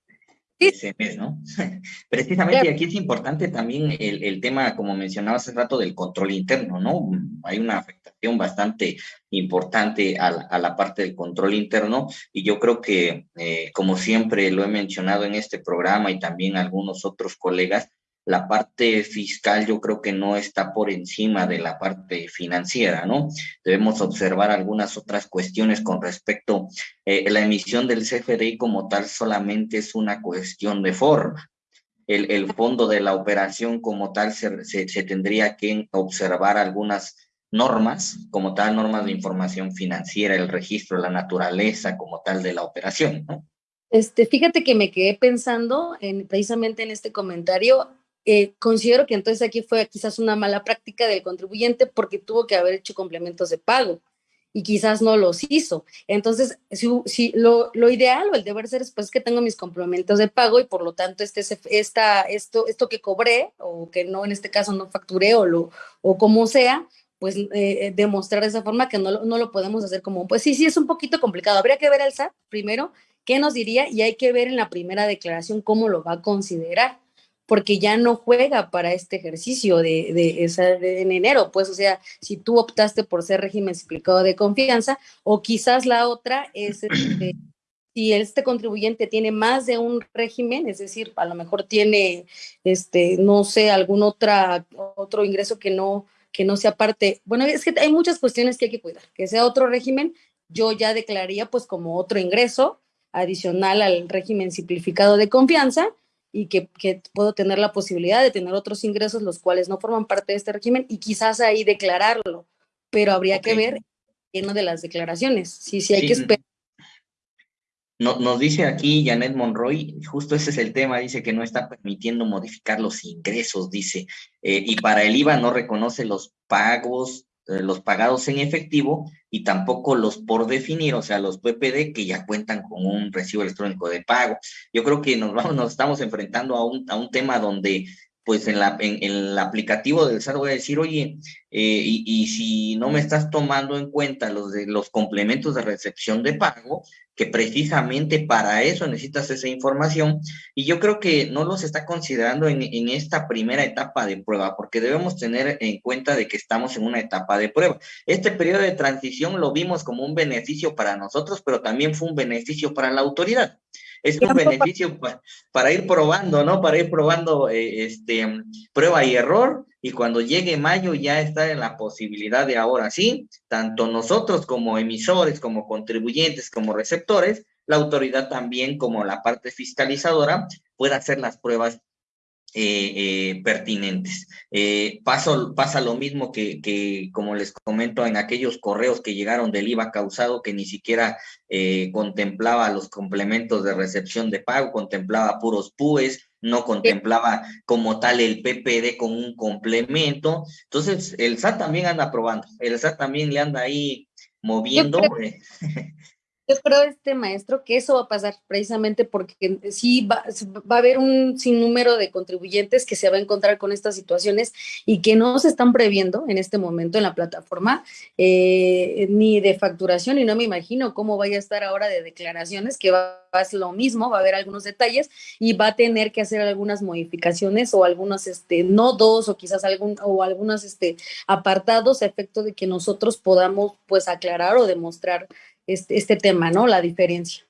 [SPEAKER 2] ese mes, ¿no? Precisamente aquí es importante también el, el, tema, como mencionaba hace rato, del control interno, ¿no? Hay una afectación bastante importante a, a la parte del control interno y yo creo que, eh, como siempre lo he mencionado en este programa y también algunos otros colegas, la parte fiscal yo creo que no está por encima de la parte financiera, ¿no? Debemos observar algunas otras cuestiones con respecto, eh, la emisión del CFDI como tal solamente es una cuestión de forma. El, fondo de la operación como tal se, se, tendría que observar algunas normas, como tal, normas de información financiera, el registro, la naturaleza como tal de la operación, ¿no?
[SPEAKER 3] Este, fíjate que me quedé pensando en, precisamente en este comentario eh, considero que entonces aquí fue quizás una mala práctica del contribuyente porque tuvo que haber hecho complementos de pago y quizás no los hizo. Entonces, si, lo, lo, ideal o el deber ser es pues que tengo mis complementos de pago y por lo tanto este, esta, esto, esto que cobré o que no en este caso no facturé o, lo, o como sea, pues eh, eh, demostrar de esa forma que no, no lo podemos hacer como, pues sí, sí, es un poquito complicado. Habría que ver al SAT primero qué nos diría y hay que ver en la primera declaración cómo lo va a considerar porque ya no juega para este ejercicio de, de, en enero, pues, o sea, si tú optaste por ser régimen explicado de confianza, o quizás la otra es este, si este contribuyente tiene más de un régimen, es decir, a lo mejor tiene, este, no sé, algún otra, otro ingreso que no, que no sea parte, bueno, es que hay muchas cuestiones que hay que cuidar, que sea otro régimen, yo ya declararía pues como otro ingreso adicional al régimen simplificado de confianza, y que, puedo tener la posibilidad de tener otros ingresos los cuales no forman parte de este régimen y quizás ahí declararlo, pero habría que ver en de las declaraciones. Sí, sí, hay que esperar.
[SPEAKER 2] No, nos dice aquí Janet Monroy, justo ese es el tema, dice que no está permitiendo modificar los ingresos, dice, eh, y para el IVA no reconoce los pagos eh, los pagados en efectivo y tampoco los por definir, o sea, los PPD que ya cuentan con un recibo electrónico de pago. Yo creo que nos vamos, nos estamos enfrentando a un, a un tema donde pues en, la, en, el aplicativo del SAT voy a decir, oye, eh, y, si no me estás tomando en cuenta los, de, los complementos de recepción de pago, que precisamente para eso necesitas esa información, y yo creo que no los está considerando en, en esta primera etapa de prueba, porque debemos tener en cuenta de que estamos en una etapa de prueba. Este periodo de transición lo vimos como un beneficio para nosotros, pero también fue un beneficio para la autoridad es un beneficio para, ir probando, ¿no? Para ir probando eh, este, prueba y error y cuando llegue mayo ya está en la posibilidad de ahora sí, tanto nosotros como emisores, como contribuyentes, como receptores, la autoridad también como la parte fiscalizadora pueda hacer las pruebas eh, eh, pertinentes. Eh, paso, pasa lo mismo que, que, como les comento, en aquellos correos que llegaron del IVA causado que ni siquiera contemplaba los complementos de recepción de pago, contemplaba puros PUES, no contemplaba como tal el PPD con un complemento. Entonces, el SAT también anda probando, el SAT también le anda ahí moviendo.
[SPEAKER 3] yo creo, este maestro, que eso va a pasar precisamente porque sí va, va, a haber un sinnúmero de contribuyentes que se va a encontrar con estas situaciones y que no se están previendo en este momento en la plataforma, eh, ni de facturación, y no me imagino cómo vaya a estar ahora de declaraciones, que va, a ser lo mismo, va a haber algunos detalles y va a tener que hacer algunas modificaciones o algunos este, nodos o quizás algún, o algunos este, apartados a efecto de que nosotros podamos pues aclarar o demostrar este, este tema, ¿no? La diferencia.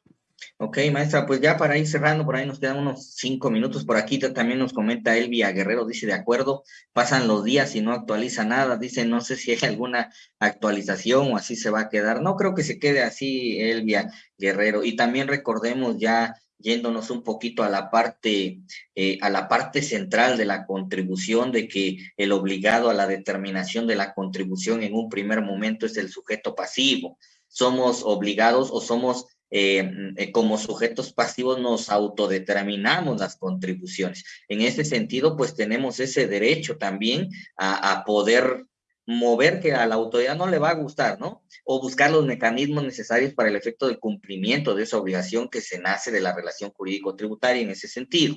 [SPEAKER 2] Ok, maestra, pues ya para ir cerrando, por ahí nos quedan unos cinco minutos. Por aquí también nos comenta Elvia Guerrero, dice, de acuerdo, pasan los días y no actualiza nada. Dice, no sé si hay alguna actualización o así se va a quedar. No creo que se quede así, Elvia Guerrero. Y también recordemos ya yéndonos un poquito a la parte eh, a la parte central de la contribución de que el obligado a la determinación de la contribución en un primer momento es el sujeto pasivo somos obligados o somos eh, eh, como sujetos pasivos nos autodeterminamos las contribuciones. En ese sentido, pues tenemos ese derecho también a, poder mover que a la autoridad no le va a gustar, ¿no? O buscar los mecanismos necesarios para el efecto del cumplimiento de esa obligación que se nace de la relación jurídico-tributaria en ese sentido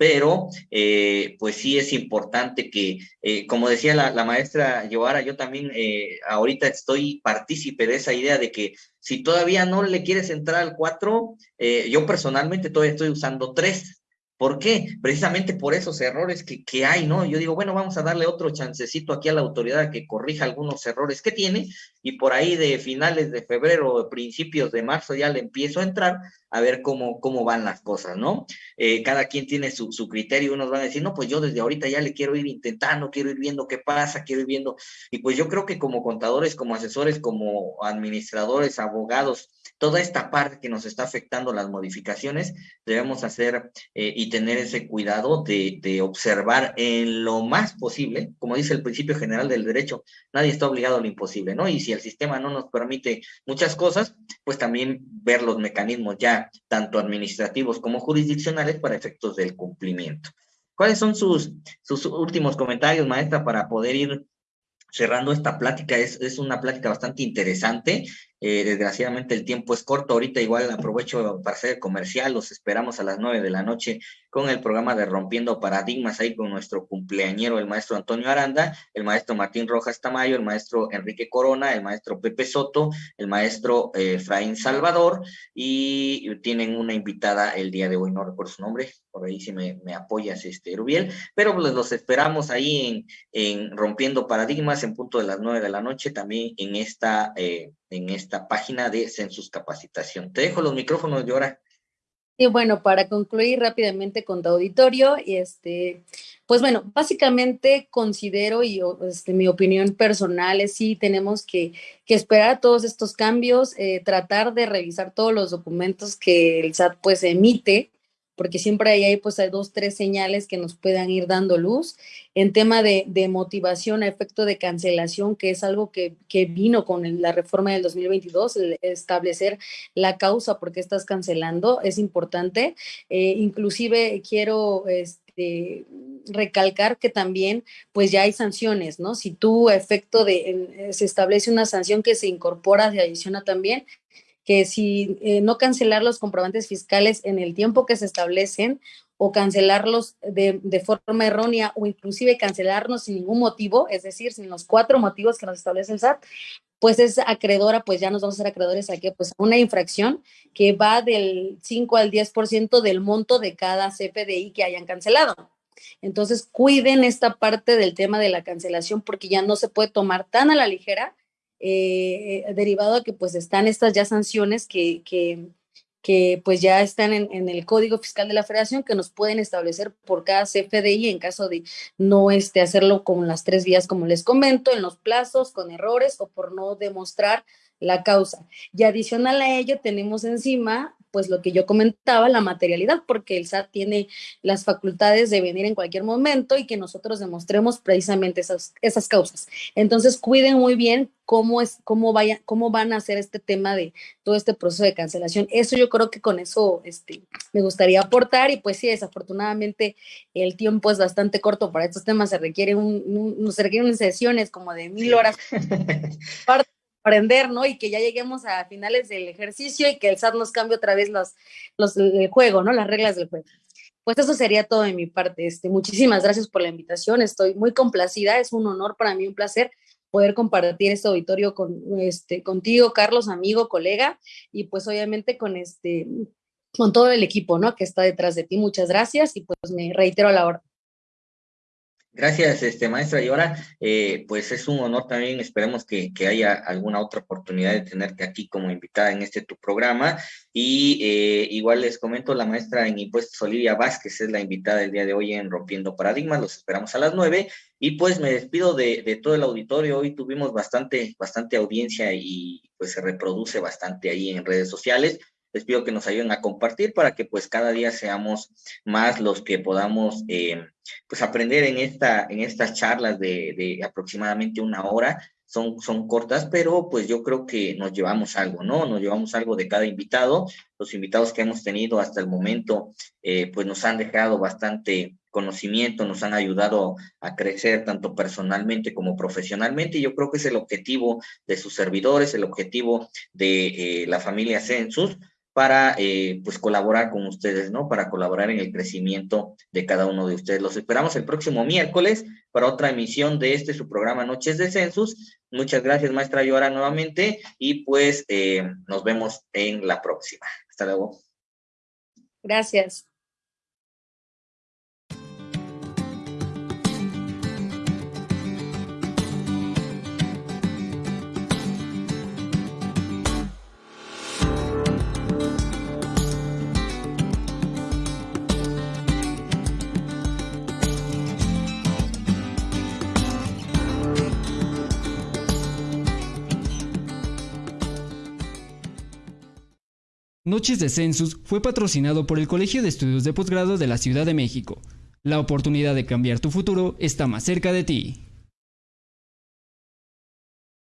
[SPEAKER 2] pero eh, pues sí es importante que, eh, como decía la, maestra Yoara, yo también eh, ahorita estoy partícipe de esa idea de que si todavía no le quieres entrar al 4, yo personalmente todavía estoy usando 3, ¿Por qué? Precisamente por esos errores que, que, hay, ¿no? Yo digo, bueno, vamos a darle otro chancecito aquí a la autoridad que corrija algunos errores que tiene y por ahí de finales de febrero, principios de marzo ya le empiezo a entrar a ver cómo, cómo van las cosas, ¿no? Eh, cada quien tiene su, su, criterio, unos van a decir, no, pues yo desde ahorita ya le quiero ir intentando, quiero ir viendo qué pasa, quiero ir viendo, y pues yo creo que como contadores, como asesores, como administradores, abogados, toda esta parte que nos está afectando las modificaciones, debemos hacer eh, y tener ese cuidado de, observar en lo más posible, como dice el principio general del derecho, nadie está obligado a lo imposible, ¿no? Y si el sistema no nos permite muchas cosas, pues también ver los mecanismos ya, tanto administrativos como jurisdiccionales, para efectos del cumplimiento. ¿Cuáles son sus, últimos comentarios, maestra, para poder ir cerrando esta plática? Es una plática bastante interesante eh, desgraciadamente el tiempo es corto. Ahorita igual aprovecho para hacer comercial. Los esperamos a las nueve de la noche con el programa de Rompiendo Paradigmas ahí con nuestro cumpleañero, el maestro Antonio Aranda, el maestro Martín Rojas Tamayo, el maestro Enrique Corona, el maestro Pepe Soto, el maestro eh, Efraín Salvador y tienen una invitada el día de hoy, no recuerdo su nombre, por ahí si me, me apoyas, este Rubiel, pero pues los esperamos ahí en, en Rompiendo Paradigmas en punto de las nueve de la noche, también en esta... Eh, en esta página de Census Capacitación. Te dejo los micrófonos, Yora.
[SPEAKER 3] Y bueno, para concluir rápidamente con tu auditorio, este, pues bueno, básicamente considero y este, mi opinión personal es sí tenemos que, que esperar todos estos cambios, eh, tratar de revisar todos los documentos que el SAT pues emite porque siempre hay, pues hay dos, tres señales que nos puedan ir dando luz. En tema de, motivación a efecto de cancelación, que es algo que, vino con la reforma del 2022, establecer la causa por qué estás cancelando, es importante. Eh, inclusive quiero... Este, recalcar que también pues ya hay sanciones, ¿no? Si tú efecto de, se establece una sanción que se incorpora, se adiciona también, que si eh, no cancelar los comprobantes fiscales en el tiempo que se establecen o cancelarlos de, de, forma errónea o inclusive cancelarnos sin ningún motivo, es decir, sin los cuatro motivos que nos establece el SAT, pues es acreedora, pues ya nos vamos a ser acreedores a que pues una infracción que va del 5 al 10% del monto de cada CFDI que hayan cancelado. Entonces, cuiden esta parte del tema de la cancelación porque ya no se puede tomar tan a la ligera eh, derivado a que pues están estas ya sanciones que, que, que pues ya están en, en, el Código Fiscal de la Federación que nos pueden establecer por cada CFDI en caso de no este, hacerlo con las tres vías como les comento, en los plazos, con errores o por no demostrar la causa. Y adicional a ello tenemos encima pues lo que yo comentaba, la materialidad, porque el SAT tiene las facultades de venir en cualquier momento y que nosotros demostremos precisamente esas, esas causas. Entonces, cuiden muy bien cómo, es, cómo, vaya, cómo van a hacer este tema de todo este proceso de cancelación. Eso yo creo que con eso este, me gustaría aportar y pues sí, desafortunadamente el tiempo es bastante corto para estos temas, se requieren, un, se requieren sesiones como de mil horas. aprender, ¿no? Y que ya lleguemos a finales del ejercicio y que el SAT nos cambie otra vez los, los, el juego, ¿no? Las reglas del juego. Pues eso sería todo de mi parte. Este, muchísimas gracias por la invitación. Estoy muy complacida. Es un honor para mí, un placer poder compartir este auditorio con, este, contigo, Carlos, amigo, colega, y pues obviamente con, este, con todo el equipo, ¿no? Que está detrás de ti. Muchas gracias y pues me reitero a la hora.
[SPEAKER 2] Gracias, este, maestra. Y ahora, eh, pues es un honor también, esperemos que, haya alguna otra oportunidad de tenerte aquí como invitada en este tu programa. Y eh, igual les comento, la maestra en impuestos, Olivia Vázquez, es la invitada del día de hoy en Rompiendo Paradigmas. Los esperamos a las nueve. Y pues me despido de, de todo el auditorio. Hoy tuvimos bastante, bastante audiencia y pues se reproduce bastante ahí en redes sociales les pido que nos ayuden a compartir para que pues cada día seamos más los que podamos eh, pues aprender en, esta, en estas charlas de, de, aproximadamente una hora. Son, son cortas, pero pues yo creo que nos llevamos algo, ¿no? Nos llevamos algo de cada invitado. Los invitados que hemos tenido hasta el momento eh, pues nos han dejado bastante conocimiento, nos han ayudado a crecer tanto personalmente como profesionalmente. Y yo creo que es el objetivo de sus servidores, el objetivo de eh, la familia Census, para eh, pues colaborar con ustedes, ¿no? Para colaborar en el crecimiento de cada uno de ustedes. Los esperamos el próximo miércoles para otra emisión de este su programa Noches de Census. Muchas gracias, maestra Llora, nuevamente, y pues eh, nos vemos en la próxima. Hasta luego.
[SPEAKER 3] Gracias.
[SPEAKER 1] Noches de Census fue patrocinado por el Colegio de Estudios de Posgrado de la Ciudad de México. La oportunidad de cambiar tu futuro está más cerca de ti.